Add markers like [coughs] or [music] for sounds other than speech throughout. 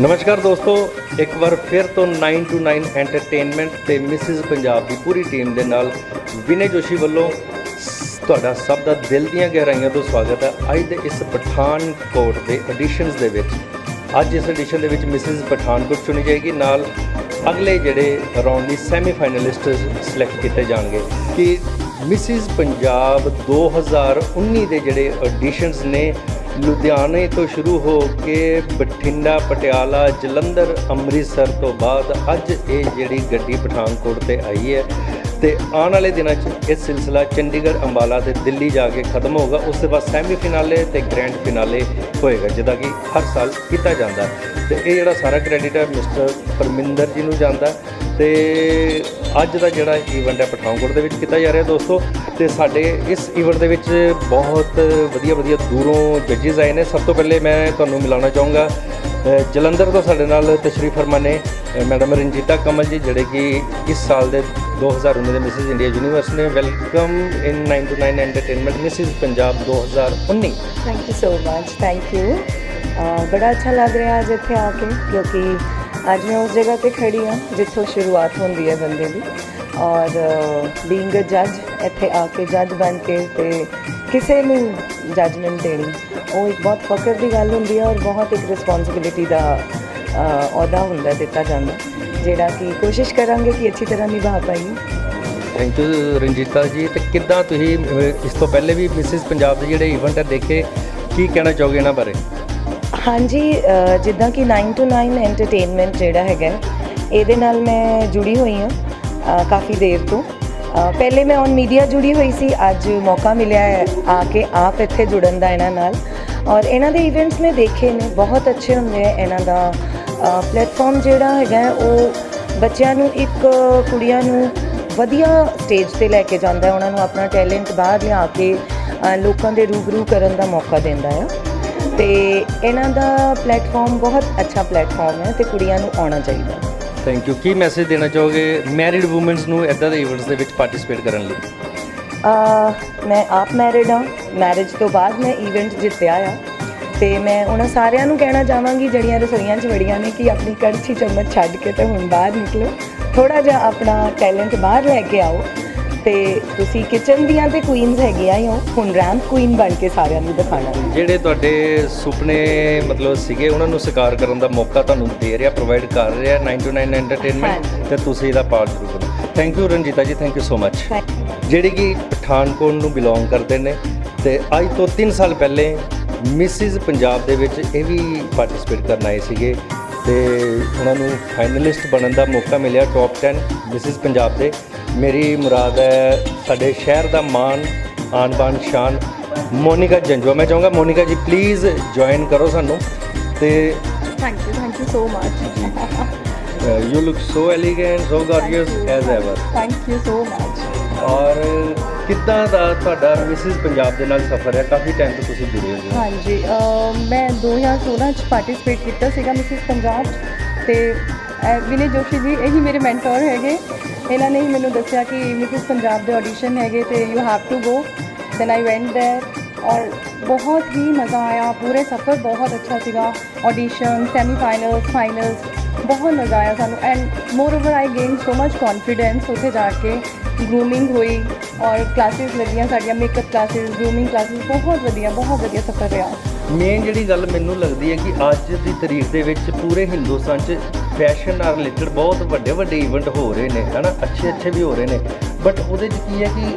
ਨਮਸਕਾਰ ਦੋਸਤੋ, ਇੱਕ ਵਾਰ ਫਿਰ ਤੋਂ 9 to 9 ਐਂਟਰਟੇਨਮੈਂਟ ਤੇ ਮਿਸਿਸ ਪੰਜਾਬ ਦੀ ਪੂਰੀ ਟੀਮ ਦੇ ਨਾਲ ਵਿਨੇ ਜੋਸ਼ੀ ਵੱਲੋਂ ਤੁਹਾਡਾ ਸਭ ਦਾ ਦਿਲ ਦੀਆਂ ਗਹਿਰਾਈਆਂ ਤੋਂ ਸਵਾਗਤ ਹੈ। ਅੱਜ ਦੇ ਇਸ ਪਠਾਨਕੋਟ ਦੇ ਐਡੀਸ਼ਨਸ ਦੇ ਵਿੱਚ, ਅੱਜ ਇਸ ਐਡੀਸ਼ਨ ਦੇ ਵਿੱਚ ਮਿਸਿਸ ਪਠਾਨਕੋਟ ਚੁਣੀ ਜਾਏਗੀ। ਨਾਲ ਅਗਲੇ ਜਿਹੜੇ ਰਾਉਂਡ ਦੀ ਸੈਮੀ ਫਾਈਨਲਿਸਟ ਸਿਲੈਕਟ ਕੀਤੇ ਜਾਣਗੇ ਕਿ ਮਿਸਿਸ ਪੰਜਾਬ 2019 ਦੇ ਜਿਹੜੇ ਐਡੀਸ਼ਨਸ ਨੇ ਲੁਧਿਆਣੇ ਤੋਂ ਸ਼ੁਰੂ ਹੋ ਕੇ ਬਠਿੰਡਾ, ਪਟਿਆਲਾ, ਜਲੰਧਰ, ਅੰਮ੍ਰਿਤਸਰ ਤੋਂ ਬਾਅਦ ਅੱਜ ਇਹ ਜਿਹੜੀ ਗੱਡੀ ਪਠਾਨਕੋਟ ਤੇ ਆਈ ਹੈ ਤੇ ਆਉਣ ਵਾਲੇ ਦਿਨਾਂ 'ਚ ਇਹ ਸਿਲਸਿਲਾ ਚੰਡੀਗੜ੍ਹ, ਅੰਬਾਲਾ ਤੇ ਦਿੱਲੀ ਜਾ ਕੇ ਖਤਮ ਹੋਊਗਾ ਉਸ ਤੋਂ ਬਾਅਦ ਸੈਮੀ ਫਿਨਾਲੇ ਤੇ ਗ੍ਰੈਂਡ ਫਿਨਾਲੇ ਹੋਏਗਾ ਜਿਹਦਾ ਕਿ ਹਰ ਸਾਲ ਕੀਤਾ ਜਾਂਦਾ ਹੈ। ਤੇ ਇਹ ਜਿਹੜਾ ਸਾਰਾ ਕ੍ਰੈਡਿਟ ਹੈ ਮਿਸਟਰ ਪਰਮਿੰਦਰ ਜੀ ਨੂੰ ਜਾਂਦਾ ਤੇ ਅੱਜ ਦਾ ਜਿਹੜਾ ਈਵੈਂਟ ਹੈ ਪਠਾਨਕੋਟ ਦੇ ਵਿੱਚ ਕੀਤਾ ਜਾ ਰਿਹਾ ਦੋਸਤੋ, ਤੇ ਸਾਡੇ ਇਸ ਈਵੈਂਟ ਦੇ ਵਿੱਚ ਬਹੁਤ ਵਧੀਆ ਵਧੀਆ ਦੂਰੋਂ ਜੱਜਿਸ ਆਏ ਨੇ। ਸਭ ਤੋਂ ਪਹਿਲੇ ਮੈਂ ਤੁਹਾਨੂੰ ਮਿਲਾਉਣਾ ਚਾਹੂੰਗਾ ਜਲੰਧਰ ਤੋਂ ਸਾਡੇ ਨਾਲ ਤਸ਼ਰੀਫ ਫਰਮਾ ਨੇ ਮੈਡਮ ਰਣਜੀਤਾ ਕਮਲ ਜੀ, ਜਿਹੜੇ ਕਿ ਇਸ ਸਾਲ ਦੇ 2019 ਦੇ ਮਿਸਿਸ ਇੰਡੀਆ ਯੂਨੀਵਰਸ ਨੇ। Welcome in 9 to 9 entertainment Mrs Punjab 2019 thank you so much thank you ਬੜਾ ਅੱਛਾ ਲੱਗ ਰਿਹਾ ਅੱਜ ਇੱਥੇ ਆ ਕੇ, ਕਿਉਂਕਿ ਅੱਜ ਮੈਂ ਉਸ ਜਗ੍ਹਾ ਤੇ ਖੜੀ ਹਾਂ ਜਿੱਥੋਂ ਸ਼ੁਰੂਆਤ ਹੁੰਦੀ ਹੈ ਬੰਦੇ ਦੀ ਔਰ ਬੀਇੰਗ ਅ ਜੱਜ ਇੱਥੇ ਆ ਕੇ ਜੱਜ ਬਣ ਕੇ ਤੇ ਕਿਸੇ ਨੂੰ ਜੱਜਮੈਂਟ ਦੇਣੀ ਉਹ ਇੱਕ ਬਹੁਤ ਫਕਰ ਦੀ ਗੱਲ ਹੁੰਦੀ ਹੈ ਔਰ ਬਹੁਤ ਇੱਕ ਰਿਸਪੌਂਸਿਬਿਲਿਟੀ ਦਾ ਅਹੁਦਾ ਹੁੰਦਾ ਦਿੱਤਾ ਜਾਂਦਾ ਜਿਹੜਾ ਕਿ ਕੋਸ਼ਿਸ਼ ਕਰਾਂਗੇ ਕਿ ਅੱਛੀ ਤਰ੍ਹਾਂ ਨਿਭਾ ਪਾਈਏ ਥੈਂਕ ਯੂ ਰਣਜੀਤਾ ਜੀ ਤੇ ਕਿੱਦਾਂ ਤੁਸੀਂ ਇਸ ਤੋਂ ਪਹਿਲੇ ਵੀ ਮਿਸਿਸ ਪੰਜਾਬ ਦੇ ਜਿਹੜੇ ਇਵੈਂਟ ਹੈ ਦੇਖੇ ਕੀ ਕਹਿਣਾ ਚਾਹੋਗੇ ਇਹਨਾਂ ਬਾਰੇ ਹਾਂਜੀ ਜਿੱਦਾਂ ਕਿ 9 to 9 ਐਂਟਰਟੇਨਮੈਂਟ ਜਿਹੜਾ ਹੈਗਾ, ਇਹਦੇ ਨਾਲ ਮੈਂ ਜੁੜੀ ਹੋਈ ਹਾਂ ਕਾਫੀ ਦੇਰ ਤੋਂ। ਪਹਿਲੇ ਮੈਂ ਔਨ ਮੀਡੀਆ ਜੁੜੀ ਹੋਈ ਸੀ, ਅੱਜ ਮੌਕਾ ਮਿਲਿਆ ਹੈ ਆ ਕੇ ਆਪ ਇੱਥੇ ਜੁੜਨ ਦਾ ਇਹਨਾਂ ਨਾਲ। ਔਰ ਇਹਨਾਂ ਦੇ ਇਵੈਂਟਸ ਮੈਂ ਦੇਖੇ ਨੇ, ਬਹੁਤ ਅੱਛੇ ਹੁੰਦੇ ਆ ਇਹਨਾਂ ਦਾ। ਪਲੇਟਫਾਰਮ ਜਿਹੜਾ ਹੈਗਾ, ਉਹ ਬੱਚਿਆਂ ਨੂੰ ਇੱਕ ਕੁੜੀਆਂ ਨੂੰ ਵਧੀਆ ਸਟੇਜ ਤੇ ਲੈ ਕੇ ਜਾਂਦਾ ਹੈ, ਉਹਨਾਂ ਨੂੰ ਆਪਣਾ ਟੈਲੈਂਟ ਬਾਹਰ ਲਿਆ ਕੇ ਲੋਕਾਂ ਦੇ ਰੂਬਰੂ ਕਰਨ ਦਾ ਮੌਕਾ ਦਿੰਦਾ ਹੈ ਤੇ ਇਹਨਾਂ ਦਾ ਪਲੇਟਫਾਰਮ ਬਹੁਤ ਅੱਛਾ ਪਲੇਟਫਾਰਮ ਹੈ ਤੇ ਕੁੜੀਆਂ ਨੂੰ ਆਉਣਾ ਚਾਹੀਦਾ ਥੈਂਕ ਯੂ ਕੀ ਮੈਸੇਜ ਦੇਣਾ ਚਾਹੋਗੇ ਮੈਰਿਡ ਔਮਨਸ ਨੂੰ ਇਦਾਂ ਦੇ ਇਵੈਂਟਸ ਦੇ ਵਿੱਚ ਪਾਰਟਿਸਿਪੇਟ ਕਰਨ ਲਈ? ਅਹ ਮੈਂ ਆਪ ਮੈਰਿਡ ਹਾਂ। ਮੈਰਿਜ ਤੋਂ ਬਾਅਦ ਮੈਂ ਇਵੈਂਟ ਜਿੱਤਿਆ ਆ। ਤੇ ਮੈਂ ਉਹਨਾਂ ਸਾਰਿਆਂ ਨੂੰ ਕਹਿਣਾ ਚਾਹਾਂਗੀ ਜਿਹੜੀਆਂ ਰਸੋਈਆਂ 'ਚ ਵੜੀਆਂ ਨੇ ਕਿ ਆਪਣੀ ਕੜਛੀ ਚਮਚ ਛੱਡ ਕੇ ਤੇ ਹੁਣ ਬਾਹਰ ਨਿਕਲੋ। ਥੋੜਾ ਜਿਹਾ ਆਪਣਾ ਟੈਲੈਂਟ ਬਾਹਰ ਲੈ ਕੇ ਆਓ। ਤੇ ਤੁਸੀਂ ਕਿਚਨ ਦੀਆਂ ਤੇ ਕੁਈਨਸ ਹੈਗੀਆਂ ਹੀ ਹੋ ਹੁਣ ਰੈਂਪ ਕੁਈਨ ਬਣ ਕੇ ਸਾਰਿਆਂ ਨੂੰ ਦਿਖਾਣਾ ਜਿਹੜੇ ਤੁਹਾਡੇ ਸੁਪਨੇ ਮਤਲਬ ਸੀਗੇ ਉਹਨਾਂ ਨੂੰ ਸਾਕਾਰ ਕਰਨ ਦਾ ਮੌਕਾ ਤੁਹਾਨੂੰ ਦੇ ਰਿਹਾ ਪ੍ਰੋਵਾਈਡ ਕਰ ਰਿਹਾ 9 to 9 ਐਂਟਰਟੇਨਮੈਂਟ। ਤੇ ਤੁਸੀਂ ਇਹਦਾ ਪਾਰਟ ਜ਼ਰੂਰ ਕਰੋ। ਥੈਂਕ ਯੂ ਰਣਜੀਤਾ ਜੀ ਥੈਂਕ ਯੂ ਸੋ ਮਚ ਜਿਹੜੀ ਕਿ ਪਠਾਨਕੋਟ ਨੂੰ ਬਿਲੋਂਗ ਕਰਦੇ ਨੇ ਤੇ ਅੱਜ ਤੋਂ 3 ਸਾਲ ਪਹਿਲੇ ਮਿਸਿਸ ਪੰਜਾਬ ਦੇ ਵਿੱਚ ਇਹ ਵੀ ਪਾਰਟਿਸਿਪੇਟ ਕਰਨ ਆਏ ਸੀਗੇ ਤੇ ਉਹਨਾਂ ਨੂੰ ਫਾਈਨਲਿਸਟ ਬਣਨ ਦਾ ਮੌਕਾ ਮਿਲਿਆ ਟੌਪ 10 ਮਿਸਿਸ ਪੰਜਾਬ ਦੇ। ਮੇਰੀ ਮੁਰਾਦ ਹੈ ਸਾਡੇ ਸ਼ਹਿਰ ਦਾ ਮਾਣ ਆਨ ਬਾਨ ਸ਼ਾਨ। ਮੋਨਿਕਾ ਜੰਜਵਾ ਮੈਂ ਚਾਹੂੰਗਾ ਮੋਨਿਕਾ ਜੀ ਪਲੀਜ਼ ਜੁਆਇਨ ਕਰੋ ਸਾਨੂੰ ਤੇ thank you thank you so much you look so elegant so gorgeous as ever thank you so much ਔਰ ਕਿੱਦਾਂ ਦਾ ਤੁਹਾਡਾ ਮਿਸਿਸ ਪੰਜਾਬ ਦੇ ਨਾਲ ਸਫ਼ਰ ਹੈ? ਕਾਫੀ ਟਾਈਮ ਤੋਂ ਤੁਸੀਂ ਜੁੜੇ ਹੋ। ਹਾਂਜੀ ਮੈਂ 2016 ਚ ਪਾਰਟਿਸਿਪੇਟ ਕੀਤਾ ਸੀਗਾ ਮਿਸਿਸ ਪੰਜਾਬ ਤੇ ਵਿਨੇ ਜੋਸ਼ੀ ਜੀ ਇਹੀ ਮੇਰੇ ਮੈਂਟਰ ਹੈਗੇ। ਇਹਨਾਂ ਨੇ ਹੀ ਮੈਨੂੰ ਦੱਸਿਆ ਕਿ ਮਿਸਿਸ ਪੰਜਾਬ ਦੇ ਆਡੀਸ਼ਨ ਹੈਗੇ ਤੇ you have to go then I went there ਔਰ ਬਹੁਤ ਹੀ ਮਜ਼ਾ ਆਇਆ ਪੂਰੇ ਸਫ਼ਰ ਬਹੁਤ ਅੱਛਾ ਸੀਗਾ ਆਡੀਸ਼ਨ ਸੈਮੀ ਫਾਈਨਲਸ ਫਾਈਨਲਸ ਬਹੁਤ ਮਜ਼ਾ ਆਇਆ ਸਾਨੂੰ and moreover I gain so much confidence ਉੱਥੇ ਜਾ ਕੇ ਗਰੂਮਿੰਗ ਹੋਈ ਔਰ ਕਲਾਸਿਸ ਲੱਗੀਆਂ ਸਾਡੀਆਂ ਮੇਕਅਪ ਕਲਾਸਿਸ ਗਰੂਮਿੰਗ ਕਲਾਸਿਸ ਬਹੁਤ ਵਧੀਆ ਬਹੁਤ ਵਧੀਆ ਸਫ਼ਰ ਰਿਹਾ ਮੇਨ ਜਿਹੜੀ ਗੱਲ ਮੈਨੂੰ ਲੱਗਦੀ ਹੈ ਕਿ ਅੱਜ ਦੀ ਤਰੀਕ ਦੇ ਵਿੱਚ ਪੂਰੇ ਹਿੰਦੁਸਤਾਨ 'ਚ ਫੈਸ਼ਨ ਨਾਲ ਰਿਲੇਟਡ ਬਹੁਤ ਵੱਡੇ ਵੱਡੇ ਇਵੈਂਟ ਹੋ ਰਹੇ ਨੇ ਹਨਾ? ਅੱਛੇ ਅੱਛੇ ਵੀ ਹੋ ਰਹੇ ਨੇ। ਬਟ ਉਹਦੇ 'ਚ ਕੀ ਹੈ ਕਿ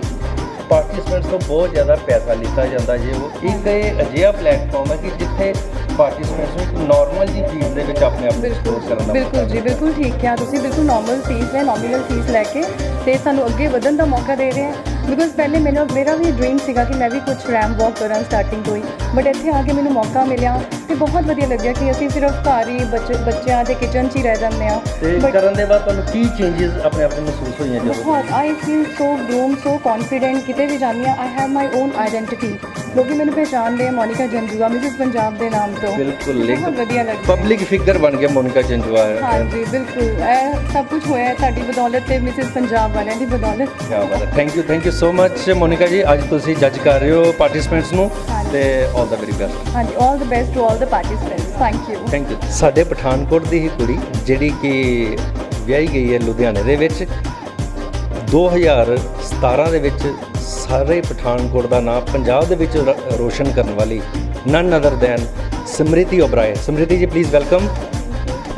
ਪਾਰਟਿਸਪੈਂਟਸ ਤੋਂ ਬਹੁਤ ਜ਼ਿਆਦਾ ਪੈਸਾ ਲਿੱਤਾ ਜਾਂਦਾ ਜੇ ਉਹ। ਇੱਕ ਇਹ ਅਜਿਹਾ ਪਲੇਟਫਾਰਮ ਹੈ ਕਿ ਜਿੱਥੇ ਪਾਰਟਿਸਪੈਂਟਸ ਨੂੰ ਇੱਕ ਨਾਰਮਲ ਜੀ ਚੀਜ਼ ਦੇ ਵਿੱਚ ਆਪਣੇ ਆਪ ਨੂੰ explore ਕਰਨ ਦਾ ਬਿਲਕੁਲ ਜੀ ਬਿਲਕੁਲ ਠੀਕ ਕਿਹਾ ਤੁਸੀਂ। ਬਿਲਕੁਲ ਨਾਰਮਲ ਫੀਸ ਹੈ ਨੋਮੀਨਲ ਫੀਸ ਲੈ ਕੇ ਤੇ ਸਾਨੂੰ ਅੱਗੇ ਵਧਣ ਦਾ ਮੌਕਾ ਦੇ ਰਹੇ ਹੈ। ਬਿਕੋਜ਼ ਪਹਿਲੇ ਮੈਨੂੰ ਮੇਰਾ ਵੀ ਡ੍ਰੀਮ ਸੀਗਾ ਕਿ ਮੈਂ ਵੀ ਕੁਝ ਰੈਮ ਵਾਕ ਕਰਾਂ ਸਟਾਰਟਿੰਗ ਤੋਂ ਹੀ। ਬਟ ਇੱਥੇ ਆ ਕੇ ਮੈਨੂੰ ਮੌਕਾ ਮਿਲਿਆ ਤੇ ਬਹੁਤ ਵਧੀਆ ਲੱਗਿਆ ਕਿ ਅਸੀਂ ਸਿਰਫ ਘਰ ਹੀ ਬੱਚ- ਬੱਚਿਆਂ ਦੇ ਕਿਚਨ 'ਚ ਹੀ ਰਹਿ ਜਾਂਦੇ ਆ ਤੇ ਕਰਨ ਦੇ ਬਾਅਦ ਤੁਹਾਨੂੰ ਕੀ ਚੇਂਜਸ ਆਪਣੇ ਆਪ ਨੂੰ ਮਹਿਸੂਸ ਹੋਈਆਂ ਜਦੋਂ? ਬਹੁਤ I feel so groom so confident ਕਿਤੇ ਵੀ ਜਾਂਦੀ ਹਾਂ I have my own identity ਲੋਕੀ ਮੈਨੂੰ ਪਹਿਚਾਣਦੇ ਆ ਮੋਨਿਕਾ ਜੰਜੂਆ ਮਿਸਿਸ ਪੰਜਾਬ ਦੇ ਨਾਮ ਤੋਂ। ਬਿਲਕੁਲ ਬਹੁਤ ਵਧੀਆ ਲੱਗਦਾ। ਪਬਲਿਕ ਫਿਗਰ ਬਣ ਗਿਆ ਮੋਨਿਕਾ ਜੰਜਵਾ ਹਾਂਜੀ ਬਿਲਕੁਲ। ਇਹ ਸਭ ਕੁਝ ਹੋਇਆ ਹੈ ਤੁਹਾਡੀ ਬਦੌਲਤ ਤੇ ਮਿਸਿਸ ਪੰਜਾਬ ਵਾਲਿਆਂ ਦੀ ਬਦੌਲਤ। ਕਿਆ ਬਾਤ ਹੈ। Thank you thank you so much Monika ji. ਅੱਜ ਤੁਸੀਂ ਜੱਜ ਕਰ ਰਹੇ ਹੋ ਪਾਰਟਿਸਪੈਂਟਸ ਨੂੰ ਤੇ ਆਲ ਦਾ ਵੈਰੀ ਬੈਸਟ ਹਾਂਜੀ all the best to all the participants thank you thank you ਸਾਡੇ ਪਠਾਨਕੋਟ ਦੀ ਹੀ ਕੁੜੀ ਜਿਹੜੀ ਕਿ ਵਿਆਹੀ ਗਈ ਹੈ ਲੁਧਿਆਣੇ ਦੇ ਵਿੱਚ 2017 ਦੇ ਵਿੱਚ ਸਾਰੇ ਪਠਾਨਕੋਟ ਦਾ ਨਾਮ ਪੰਜਾਬ ਦੇ ਵਿੱਚ ਰੋਸ਼ਨ ਕਰਨ ਵਾਲੀ none other than Smriti Oberoi. Smriti ji please welcome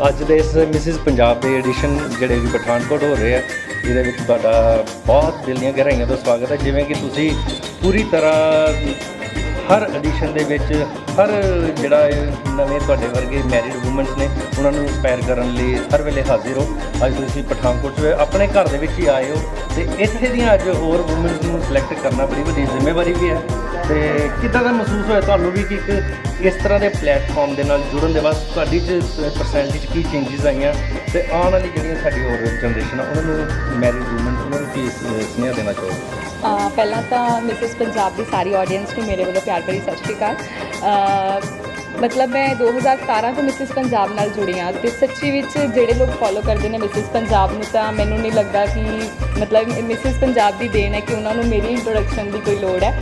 ਅੱਜ ਦੇ ਇਸ ਮਿਸਿਸ ਪੰਜਾਬ ਦੇ ਐਡੀਸ਼ਨ ਜਿਹੜੇ ਵੀ ਪਠਾਨਕੋਟ ਹੋ ਰਹੇ ਆ ਜਿਹਦੇ ਵਿੱਚ ਤੁਹਾਡਾ ਬਹੁਤ ਦਿਲ ਦੀਆਂ ਗਹਿਰਾਈਆਂ ਤੋਂ ਸਵਾਗਤ ਹੈ। ਜਿਵੇਂ ਕਿ ਤੁਸੀਂ ਪੂਰੀ ਤਰ੍ਹਾਂ ਹਰ ਐਡੀਸ਼ਨ ਦੇ ਵਿੱਚ ਹਰ ਜਿਹੜਾ ਇਹ ਨਵੇਂ ਤੁਹਾਡੇ ਵਰਗੇ ਮੈਰਿਡ ਔਮਨਸ ਨੇ, ਉਹਨਾਂ ਨੂੰ ਇੰਸਪਾਇਰ ਕਰਨ ਲਈ ਹਰ ਵੇਲੇ ਹਾਜ਼ਰ ਹੋ। ਅੱਜ ਤੁਸੀਂ ਪਠਾਨਕੋਟ 'ਚ ਆਪਣੇ ਘਰ ਦੇ ਵਿੱਚ ਹੀ ਆਏ ਹੋ ਤੇ ਇੱਥੇ ਦੀਆਂ ਅੱਜ ਹੋਰ ਔਮਨਸ ਨੂੰ ਸਿਲੈਕਟ ਕਰਨਾ ਬੜੀ ਵੱਡੀ ਜ਼ਿੰਮੇਵਾਰੀ ਵੀ ਹੈ। ਤੇ ਕਿੱਦਾਂ ਦਾ ਮਹਿਸੂਸ ਹੋਇਆ ਤੁਹਾਨੂੰ ਵੀ ਕਿ ਇੱਕ ਇਸ ਤਰ੍ਹਾਂ ਦੇ ਪਲੇਟਫਾਰਮ ਦੇ ਨਾਲ ਜੁੜਨ ਦੇ ਬਾਅਦ ਤੁਹਾਡੀ ਚ ਪਰਸੈਂਟੇਜ ਕੀ ਚੇਂਜਸ ਆਈਆਂ? ਤੇ ਆਉਣ ਵਾਲੀ ਜਿਹੜੀਆਂ ਸਾਡੀ ਹੋਰ ਜਨਰੇਸ਼ਨ ਆ, ਉਹਨਾਂ ਨੂੰ ਮੈਰਿਡ ਔਮਨਸ ਨੂੰ ਕੀ ਸੁਨੇਹਾ ਦੇਣਾ ਚਾਹੋਗੇ? ਪਹਿਲਾਂ ਤਾਂ ਮਿਸਿਸ ਪੰਜਾਬ ਦੀ ਸਾਰੀ ਆਡੀਅנס ਨੂੰ ਮੇਰੇ ਵੱਲੋਂ ਪਿਆਰ ਭਰੀ ਸਤਿ ਸ਼੍ਰੀ ਅਕਾਲ। ਮਤਲਬ ਮੈਂ 2017 ਤੋਂ ਮਿਸਿਸ ਪੰਜਾਬ ਨਾਲ ਜੁੜੀ ਹਾਂ ਤੇ ਸੱਚੀ ਵਿੱਚ ਜਿਹੜੇ ਲੋਕ ਫੋਲੋ ਕਰਦੇ ਨੇ ਮਿਸਿਸ ਪੰਜਾਬ ਨੂੰ ਤਾਂ ਮੈਨੂੰ ਨਹੀਂ ਲੱਗਦਾ ਕਿ ਮਤਲਬ ਮਿਸਿਸ ਪੰਜਾਬ ਦੀ ਦੇਣ ਹੈ ਕਿ ਉਹਨਾਂ ਨੂੰ ਮੇਰੀ ਇੰਟਰੋਡਕਸ਼ਨ ਦੀ ਕੋਈ ਲੋੜ ਹੈ।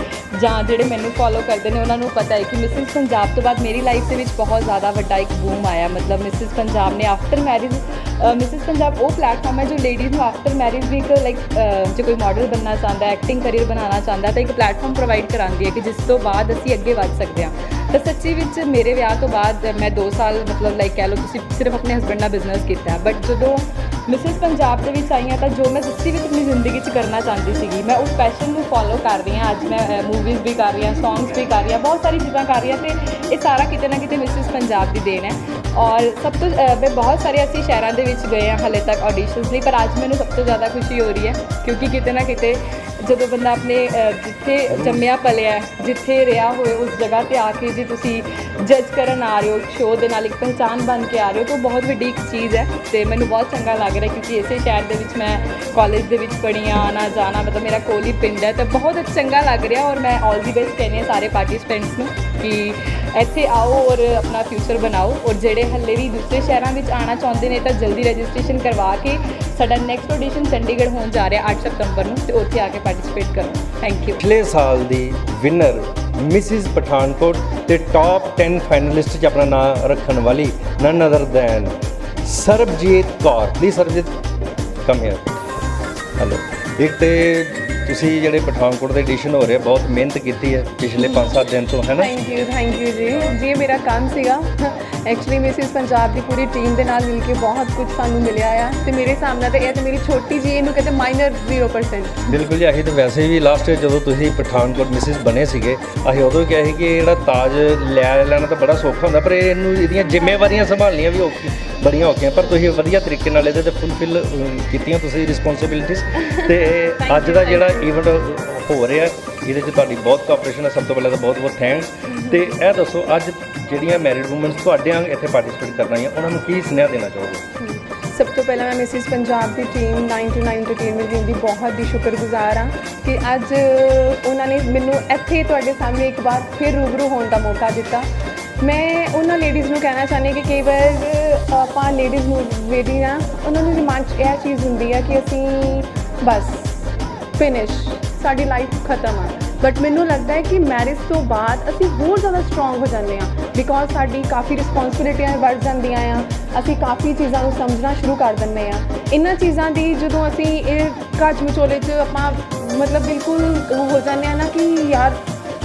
ਜਾਂ ਜਿਹੜੇ ਮੈਨੂੰ ਫੋਲੋ ਕਰਦੇ ਨੇ ਉਹਨਾਂ ਨੂੰ ਪਤਾ ਹੈ ਕਿ ਮਿਸਿਸ ਪੰਜਾਬ ਤੋਂ ਬਾਅਦ ਮੇਰੀ ਲਾਈਫ ਦੇ ਵਿੱਚ ਬਹੁਤ ਜ਼ਿਆਦਾ ਵੱਡਾ ਇੱਕ ਬੂਮ ਆਇਆ। ਮਤਲਬ ਮਿਸਿਸ ਪੰਜਾਬ ਨੇ ਆਫਟਰ ਮੈਰਿਜ ਮਿਸਿਸ ਪੰਜਾਬ ਉਹ ਪਲੇਟਫਾਰਮ ਹੈ ਜੋ ਲੇਡੀਜ਼ ਨੂੰ ਆਫਟਰ ਮੈਰਿਜ ਵੀ ਇੱਕ ਲਾਈਕ ਜੇ ਕੋਈ ਮਾਡਲ ਬਣਨਾ ਚਾਹੁੰਦਾ ਐਕਟਿੰਗ ਕਰੀਅਰ ਬਣਾਉਣਾ ਚਾਹੁੰਦਾ ਤਾਂ ਇੱਕ ਪਲੇਟਫਾਰਮ ਪ੍ਰੋਵਾਈਡ ਕਰਾਉਂਦੀ ਹੈ ਕਿ ਜਿਸ ਤੋਂ ਬਾਅਦ ਅਸੀਂ ਅੱਗੇ ਵੱਧ ਸਕਦੇ ਹਾਂ। ਤਾਂ ਸੱਚੀ ਵਿੱਚ ਮੇਰੇ ਵਿਆਹ ਤੋਂ ਬਾਅਦ ਮੈਂ 2 ਸਾਲ, ਮਤਲਬ ਲਾਈਕ ਕਹਿ ਲਓ ਤੁਸੀਂ ਸਿਰਫ ਆਪਣੇ ਹਸਬੰਡ ਨਾਲ ਬਿਜ਼ਨਸ ਕੀਤਾ ਬਟ ਜਦੋਂ ਮਿਸਿਸ ਪੰਜਾਬ ਦੇ ਵਿੱਚ ਆਈ ਹਾਂ, ਤਾਂ ਜੋ ਮੈਂ ਸੱਚੀ ਵਿੱਚ ਆਪਣੀ ਜ਼ਿੰਦਗੀ 'ਚ ਕਰਨਾ ਚਾਹੁੰਦੀ ਸੀਗੀ, ਮੈਂ ਉਸ ਪੈਸ਼ਨ ਨੂੰ ਫੋਲੋ ਕਰ ਰਹੀ ਹਾਂ। ਅੱਜ ਮੈਂ ਮੂਵੀਜ਼ ਵੀ ਕਰ ਰਹੀ ਹਾਂ ਸੌਂਗਸ ਵੀ ਕਰ ਰਹੀ ਹਾਂ, ਬਹੁਤ ਸਾਰੀ ਚੀਜ਼ਾਂ ਕਰ ਰਹੀ ਹਾਂ ਤੇ ਇਹ ਸਾਰਾ ਕਿਤੇ ਨਾ ਕਿਤੇ ਮਿਸਿਸ ਪੰਜਾਬ ਦੀ ਦੇਣ ਹੈ। ਔਰ ਸਭ ਤੋਂ ਮੈਂ ਬਹੁਤ ਸਾਰੇ ਅਸੀਂ ਸ਼ਹਿਰਾਂ ਦੇ ਵਿੱਚ ਗਏ ਹਾਂ ਹਾਲੇ ਤੱਕ ਆਡੀਸ਼ਨਸ ਲਈ, ਪਰ ਅੱਜ ਮੈਨੂੰ ਸਭ ਤੋਂ ਜ਼ਿਆਦਾ ਖੁਸ਼ੀ ਹੋ ਰਹੀ ਹੈ ਕਿਉਂਕਿ ਕਿਤੇ ਨਾ ਕਿਤੇ ਜਦੋਂ ਬੰਦਾ ਆਪਣੇ ਜਿੱਥੇ ਜੰਮਿਆ ਪਲਿਆ, ਜਿੱਥੇ ਰਿਹਾ ਹੋਏ ਉਸ ਜਗ੍ਹਾ ਤੇ ਆ ਕੇ ਜੇ ਤੁਸੀਂ ਜੱਜ ਕਰਨ ਆ ਰਹੇ ਹੋ ਸ਼ੋਅ ਦੇ ਨਾਲ ਇੱਕ ਪਹਿਚਾਨ ਬਣ ਕੇ ਆ ਰਹੇ ਹੋ, ਤਾਂ ਉਹ ਬਹੁਤ ਵੱਡੀ ਇੱਕ ਚੀਜ਼ ਹੈ ਤੇ ਮੈਨੂੰ ਬਹੁਤ ਚੰਗਾ ਲੱਗ ਰਿਹਾ ਕਿਉਂਕਿ ਇਸੇ ਸ਼ਹਿਰ ਦੇ ਵਿੱਚ ਮੈਂ ਕਾਲਜ ਦੇ ਵਿੱਚ ਪੜ੍ਹੀ ਆ ਆਉਣਾ ਜਾਣਾ, ਮਤਲਬ ਮੇਰਾ ਕੋਲ ਹੀ ਪਿੰਡ ਹੈ, ਤਾਂ ਬਹੁਤ ਚੰਗਾ ਲੱਗ ਰਿਹਾ ਔਰ ਮੈਂ ਆਲ ਦੀ ਬੈਸਟ ਕਹਿੰਦੀ ਹਾਂ ਸਾਰੇ ਪਾਰਟਿਸਪੈਂਟਸ ਨੂੰ ਕਿ ਇੱਥੇ ਆਓ ਔਰ ਆਪਣਾ ਫਿਊਚਰ ਬਣਾਓ ਔਰ ਜਿਹੜੇ ਹੱਲੇ ਵੀ ਦੂਸਰੇ ਸ਼ਹਿਰਾਂ ਵਿੱਚ ਆਉਣਾ ਚਾਹੁੰਦੇ ਨੇ ਤਾਂ ਜਲਦੀ ਰਜਿਸਟ੍ਰੇਸ਼ਨ ਕਰਵਾ ਕੇ ਸਾਡਾ ਨੈਕਸਟ ਆਡੀਸ਼ਨ ਚੰਡੀਗੜ੍ਹ ਹੋਣ ਜਾ ਰਿਹਾ 8 ਸਤੰਬਰ ਨੂੰ ਤੇ ਉੱਥੇ ਆ ਕੇ ਪਾਰਟਿਸਿਪੇਟ ਕਰੋ। ਥੈਂਕ ਯੂ ਪਿਛਲੇ ਸਾਲ ਦੀ ਵਿਨਰ ਮਿਸਿਸ ਪਠਾਨਕੋਟ ਤੇ ਟਾਪ 10 ਫਾਈਨਲਿਸਟ 'ਚ ਆਪਣਾ ਨਾਮ ਰੱਖਣ ਵਾਲੀ none other than Sarabjeet Kaur. Please Sarabjeet come here hello ਇੱਕ ਤੇ ਤੁਸੀਂ ਜਿਹੜੇ ਪਠਾਨਕੋਟ ਦੇ ਐਡੀਸ਼ਨ ਹੋ ਰਹੇ ਬਹੁਤ ਮਿਹਨਤ ਕੀਤੀ ਹੈ ਪਿਛਲੇ 5-7 ਦਿਨ ਤੋਂ ਹੈ ਨਾ? ਥੈਂਕ ਯੂ ਥੈਂਕ ਯੂ ਜੀ। ਜੀ ਇਹ ਮੇਰਾ ਕੰਮ ਸੀਗਾ। ਐਕਚੁਅਲੀ ਮਿਸਿਸ ਪੰਜਾਬ ਦੀ ਪੂਰੀ ਟੀਮ ਦੇ ਨਾਲ ਮਿਲ ਕੇ ਬਹੁਤ ਕੁਝ ਸਾਨੂੰ ਮਿਲਿਆ ਆ। ਤੇ ਮੇਰੇ ਸਾਹਮਣੇ ਤੇ ਇਹ ਤੇ ਮੇਰੀ ਛੋਟੀ ਜੀ ਇਹਨੂੰ ਕਹਿੰਦੇ ਮਾਈਨਰ 0% ਬਿਲਕੁਲ ਜੀ ਅਸੀਂ ਤਾਂ ਵੈਸੇ ਵੀ ਲਾਸਟ ਜਦੋਂ ਤੁਸੀਂ ਪਠਾਨਕੋਟ ਮਿਸਿਸ ਬਣੇ ਸੀਗੇ ਅਸੀਂ ਉਦੋਂ ਕਿਹਾ ਸੀ ਕਿ ਇਹ ਜਿਹੜਾ ਤਾਜ ਲੈ ਲੈਣਾ ਤਾਂ ਬੜਾ ਸੌਖਾ ਹੁੰਦਾ ਪਰ ਇਹਨੂੰ ਇਹਦੀਆਂ ਜ਼ਿੰਮੇਵਾਰੀਆਂ ਸੰਭਾਲਣੀਆਂ ਵੀ ਔਖੀ ਬੜੀਆਂ ਔਖੀਆਂ। ਪਰ ਤੁਸੀਂ ਵਧੀਆ ਤਰੀਕੇ ਨਾਲ ਇਹਦੇ ਤੇ ਫੁੱਲਫਿਲ ਕੀਤੀਆਂ ਤੁਸੀਂ ਰਿਸਪੌਂਸਿਬਿਲਿਟੀਆਂ ਤੇ ਅੱਜ ਦਾ ਜਿਹੜਾ ਇਵੈਂਟ ਹੋ ਰਿਹਾ, ਇਹਦੇ 'ਚ ਤੁਹਾਡੀ ਬਹੁਤ ਕੋਆਪਰੇਸ਼ਨ ਹੈ, ਸਭ ਤੋਂ ਪਹਿਲਾਂ ਤਾਂ ਬਹੁਤ ਬਹੁਤ ਥੈਂਕਸ ਤੇ ਇਹ ਦੱਸੋ, ਅੱਜ ਜਿਹੜੀਆਂ ਮੈਰਿਡ ਔਮਨਸ ਤੁਹਾਡੇ ਵਾਂਗ ਇੱਥੇ ਪਾਰਟਿਸਿਪੇਟ ਕਰਨਾ ਆਈਆਂ, ਉਹਨਾਂ ਨੂੰ ਕੀ ਸੁਨੇਹਾ ਦੇਣਾ ਚਾਹੋਗੇ? ਸਭ ਤੋਂ ਪਹਿਲਾਂ ਮੈਂ ਮਿਸਿਸ ਪੰਜਾਬ ਦੀ ਟੀਮ 929 ਐਂਟਰਟੇਨਮੈਂਟ ਟੀਮ ਦੀ ਬਹੁਤ ਹੀ ਸ਼ੁਕਰਗੁਜ਼ਾਰ ਹਾਂ ਕਿ ਅੱਜ ਉਹਨਾਂ ਨੇ ਮੈਨੂੰ ਇੱਥੇ ਤੁਹਾਡੇ ਸਾਹਮਣੇ ਇੱਕ ਵਾਰ ਫਿਰ ਰੂਬਰੂ ਹੋਣ ਦਾ ਮੌਕਾ ਦਿੱਤਾ। ਮੈਂ ਉਹਨਾਂ ਲੇਡੀਜ਼ ਨੂੰ ਕਹਿਣਾ ਚਾਹੁੰਦੀ ਕਿ ਕਈ ਵਾਰ ਆਪਾਂ ਲੇਡੀਜ਼ ਨੂੰ ਵੇਦੀ ਆ ਉਹਨਾਂ ਨੂੰ ਦਿਮਾਗ 'ਚ ਇਹ ਚੀਜ਼ ਹੁੰਦੀ ਹੈ ਕਿ ਅਸੀਂ ਬਸ ਫਿਨਿਸ਼ ਸਾਡੀ ਲਾਈਫ ਖਤਮ ਆ। ਬਟ ਮੈਨੂੰ ਲੱਗਦਾ ਹੈ ਕਿ ਮੈਰਿਜ ਤੋਂ ਬਾਅਦ ਅਸੀਂ ਹੋਰ ਜ਼ਿਆਦਾ ਸਟਰੋਂਗ ਹੋ ਜਾਂਦੇ ਆ ਬਿਕੋਜ਼ ਸਾਡੀ ਕਾਫੀ ਰਿਸਪੌਂਸਿਬਿਲਿਟੀਆਂ ਵੱਧ ਜਾਂਦੀਆਂ ਆ। ਅਸੀਂ ਕਾਫੀ ਚੀਜ਼ਾਂ ਨੂੰ ਸਮਝਣਾ ਸ਼ੁਰੂ ਕਰ ਦਿੰਦੇ ਆ ਇਹਨਾਂ ਚੀਜ਼ਾਂ ਦੀ ਜਦੋਂ ਅਸੀਂ ਇਹ ਕੱਚ ਮਚੋਲੇ 'ਚ ਆਪਾਂ ਮਤਲਬ ਬਿਲਕੁਲ ਹੋ ਜਾਂਦੇ ਆ ਨਾ ਕਿ ਯਾਰ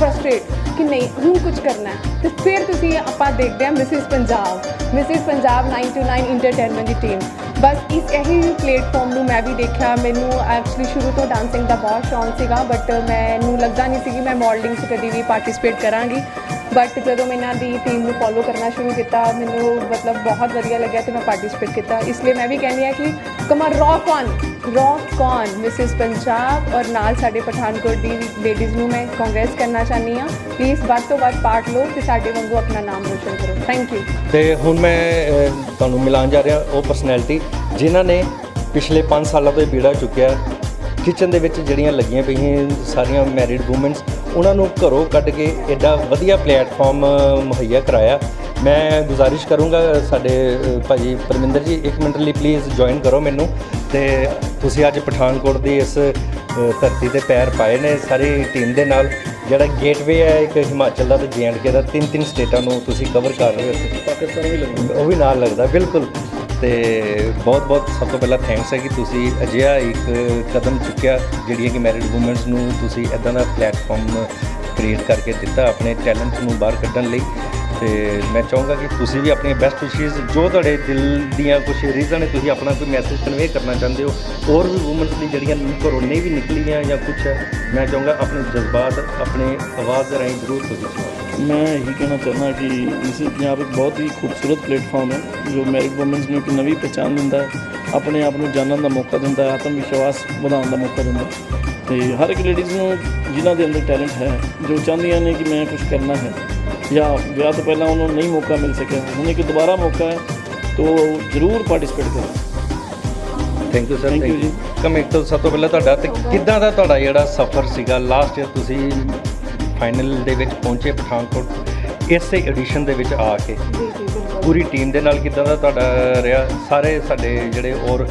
ਫਰਸਟ੍ਰੇਟ ਕਿ ਨਹੀਂ, ਹੁਣ ਕੁਝ ਕਰਨਾ ਹੈ। ਤੇ ਫਿਰ ਤੁਸੀਂ ਆਪਾਂ ਦੇਖਦੇ ਹਾਂ Mrs Punjab. Mrs Punjab 929 entertainment ਦੀ ਟੀਮ ਬਸ ਇਸ ਇਹੀ ਪਲੇਟਫਾਰਮ ਨੂੰ ਮੈਂ ਵੀ ਦੇਖਿਆ। ਮੈਨੂੰ ਐਕਚੁਅਲੀ ਸ਼ੁਰੂ ਤੋਂ ਡਾਂਸਿੰਗ ਦਾ ਬਹੁਤ ਸ਼ੌਂਕ ਸੀਗਾ ਬਟ ਮੈਨੂੰ ਲੱਗਦਾ ਨਹੀਂ ਸੀ ਕਿ ਮੈਂ ਮਾਡਲਿੰਗ 'ਚ ਕਦੀ ਵੀ ਪਾਰਟਿਸਿਪੇਟ ਕਰਾਂਗੀ। ਬਟ ਜਦੋਂ ਮੈਂ ਇਹਨਾਂ ਦੀ ਟੀਮ ਨੂੰ ਫੋਲੋ ਕਰਨਾ ਸ਼ੁਰੂ ਕੀਤਾ, ਮੈਨੂੰ ਮਤਲਬ ਬਹੁਤ ਵਧੀਆ ਲੱਗਿਆ ਤੇ ਮੈਂ ਪਾਰਟਿਸਿਪੇਟ ਕੀਤਾ। ਇਸ ਲਈ ਮੈਂ ਵੀ ਕਹਿੰਦੀ ਹਾਂ ਕਿ ਕਮਰ rock on rock on Mrs Punjab ਔਰ ਨਾਲ ਸਾਡੇ ਪਠਾਨਕੋਟ ਦੀ ਲੇਡੀਜ਼ ਨੂੰ ਮੈਂ ਕਾਂਗਰਸ ਕਰਨਾ ਚਾਹਨੀ ਹਾਂ। ਪਲੀਜ਼ ਵੱਧ ਤੋਂ ਵੱਧ ਪਾਰਟ ਲਓ ਤੇ ਸਾਡੇ ਵਾਂਗੂ ਆਪਣਾ ਨਾਮ ਰੋਸ਼ਨ ਕਰੋ। ਥੈਂਕ ਯੂ ਤੇ ਹੁਣ ਮੈਂ ਤੁਹਾਨੂੰ ਮਿਲਾਉਣ ਜਾ ਰਿਹਾ ਉਹ ਪਰਸਨੈਲਿਟੀ ਜਿਨ੍ਹਾਂ ਨੇ ਪਿਛਲੇ 5 ਸਾਲਾਂ ਤੋਂ ਇਹ ਬੀੜਾ ਚੁੱਕਿਆ। ਕਿਚਨ ਦੇ ਵਿੱਚ ਜਿਹੜੀਆਂ ਲੱਗੀਆਂ ਪਈਆਂ ਸਾਰੀਆਂ ਮੈਰਿਡ ਔਮਨਸ ਉਹਨਾਂ ਨੂੰ ਘਰੋਂ ਕੱਢ ਕੇ ਐਡਾ ਵਧੀਆ ਪਲੇਟਫਾਰਮ ਮੁਹੱਈਆ ਕਰਾਇਆ। ਮੈਂ ਗੁਜ਼ਾਰਿਸ਼ ਕਰੂੰਗਾ ਸਾਡੇ ਅ, ਭਾਜੀ ਪਰਮਿੰਦਰ ਜੀ ਇੱਕ ਮਿੰਟ ਲਈ ਪਲੀਜ਼ ਜੁਆਇਨ ਕਰੋ ਮੈਨੂੰ। ਤੇ ਤੁਸੀਂ ਅੱਜ ਪਠਾਨਕੋਟ ਦੀ ਇਸ ਧਰਤੀ ਤੇ ਪੈਰ ਪਾਏ ਨੇ ਸਾਰੀ ਟੀਮ ਦੇ ਨਾਲ। ਜਿਹੜਾ ਗੇਟਵੇ ਹੈ ਇੱਕ ਹਿਮਾਚਲ ਦਾ ਤੇ ਜੀਐਂਡਕੇ ਦਾ ਤਿੰਨ ਤਿੰਨ ਸਟੇਟਾਂ ਨੂੰ ਤੁਸੀਂ ਕਵਰ ਕਰ ਰਹੇ ਹੋ। ਪਾਕਿਸਤਾਨ ਵੀ ਲੱਗਦਾ ਉਹ ਵੀ ਨਾਲ ਲੱਗਦਾ ਬਿਲਕੁਲ। ਤੇ ਬਹੁਤ ਬਹੁਤ ਸਭ ਤੋਂ ਪਹਿਲਾਂ ਥੈਂਕਸ ਹੈ ਕਿ ਤੁਸੀਂ ਅਜਿਹਾ ਇੱਕ ਕਦਮ ਚੁੱਕਿਆ, ਜਿਹੜੀਆਂ ਕਿ ਮੈਰਿਡ ਵੂਮਨਸ ਨੂੰ ਤੁਸੀਂ ਇਦਾਂ ਦਾ ਪਲੇਟਫਾਰਮ ਕ੍ਰੀਏਟ ਕਰਕੇ ਦਿੱਤਾ ਆਪਣੇ ਟੈਲੈਂਟ ਨੂੰ ਬਾਹਰ ਕੱਢਣ ਲਈ। ਤੇ ਮੈਂ ਚਾਹੂੰਗਾ ਕਿ ਤੁਸੀਂ ਵੀ ਆਪਣੀਆਂ ਬੈਸਟ ਵਿਸ਼ੇਸ ਜੋ ਤੁਹਾਡੇ ਦਿਲ ਦੀਆਂ ਕੁਝ ਰੀਜ਼ਨ ਹੈ ਤੁਸੀਂ ਆਪਣਾ ਕੋਈ ਮੈਸੇਜ ਕਨਵੇ ਕਰਨਾ ਚਾਹੁੰਦੇ ਹੋ। ਹੋਰ ਵੀ ਵੂਮਨਸ ਲਈ ਜਿਹੜੀਆਂ ਘਰੋਂ ਨਹੀਂ ਵੀ ਨਿਕਲੀਆਂ ਜਾਂ ਕੁਝ ਹੈ, ਮੈਂ ਚਾਹੂੰਗਾ ਆਪਣੇ ਜਜ਼ਬਾਤ, ਆਪਣੇ ਆਵਾਜ਼ ਦੇ ਰਾਹੀਂ ਜ਼ਰੂਰ ਤੁਸੀਂ ਸੁਣਾਓ ਮੈਂ ਇਹੀ ਕਹਿਣਾ ਚਾਹੁੰਦਾ ਕਿ ਮਿਸਿਸ ਪੰਜਾਬ ਇੱਕ ਬਹੁਤ ਹੀ ਖੂਬਸੂਰਤ ਪਲੇਟਫਾਰਮ ਹੈ ਜੋ ਮੈਰਿਡ ਵੂਮਨਸ ਨੂੰ ਇੱਕ ਨਵੀਂ ਪਛਾਣ ਦਿੰਦਾ ਹੈ ਆਪਣੇ ਆਪ ਨੂੰ ਜਾਣਨ ਦਾ ਮੌਕਾ ਦਿੰਦਾ ਹੈ ਆਤਮ ਵਿਸ਼ਵਾਸ ਵਧਾਉਣ ਦਾ ਮੌਕਾ ਦਿੰਦਾ ਤੇ ਹਰ ਇੱਕ ਲੇਡੀਜ਼ ਨੂੰ ਜਿਨ੍ਹਾਂ ਦੇ ਅੰਦਰ ਟੈਲੈਂਟ ਹੈ ਜੋ ਚਾਹੁੰਦੀਆਂ ਨੇ ਕਿ ਮੈਂ ਕੁਝ ਕਰਨਾ ਹੈ ਜਾਂ ਵਿਆਹ ਤੋਂ ਪਹਿਲਾਂ ਉਹਨਾਂ ਨੂੰ ਨਹੀਂ ਮੌਕਾ ਮਿਲ ਸਕਿਆ ਹੁਣ ਇੱਕ ਦੁਬਾਰਾ ਮੌਕਾ ਹੈ ਤੋ ਜ਼ਰੂਰ ਪਾਰਟਿਸਿਪੇਟ ਕਰੋ thank you sir thank you ਕਮ ਇੱਕ ਤੋਂ ਸਭ ਤੋਂ ਪਹਿਲਾਂ ਤੁਹਾਡਾ ਤੇ ਕਿੱਦਾਂ ਦਾ ਤੁਹਾਡਾ ਜਿਹੜਾ ਸਫ਼ਰ ਸੀਗਾ? ਲਾਸਟ ਈਅਰ ਤੁਸੀਂ ਫਾਈਨਲ ਦੇ ਵਿੱਚ ਪਹੁੰਚੇ ਪਠਾਨਕੋਟ ਇਸੇ ਐਡੀਸ਼ਨ ਦੇ ਵਿੱਚ ਆ ਕੇ। ਪੂਰੀ ਟੀਮ ਦੇ ਨਾਲ ਕਿੱਦਾਂ ਦਾ ਤੁਹਾਡਾ ਰਿਹਾ? ਸਾਰੇ ਸਾਡੇ ਜਿਹੜੇ ਔਰ ਅ,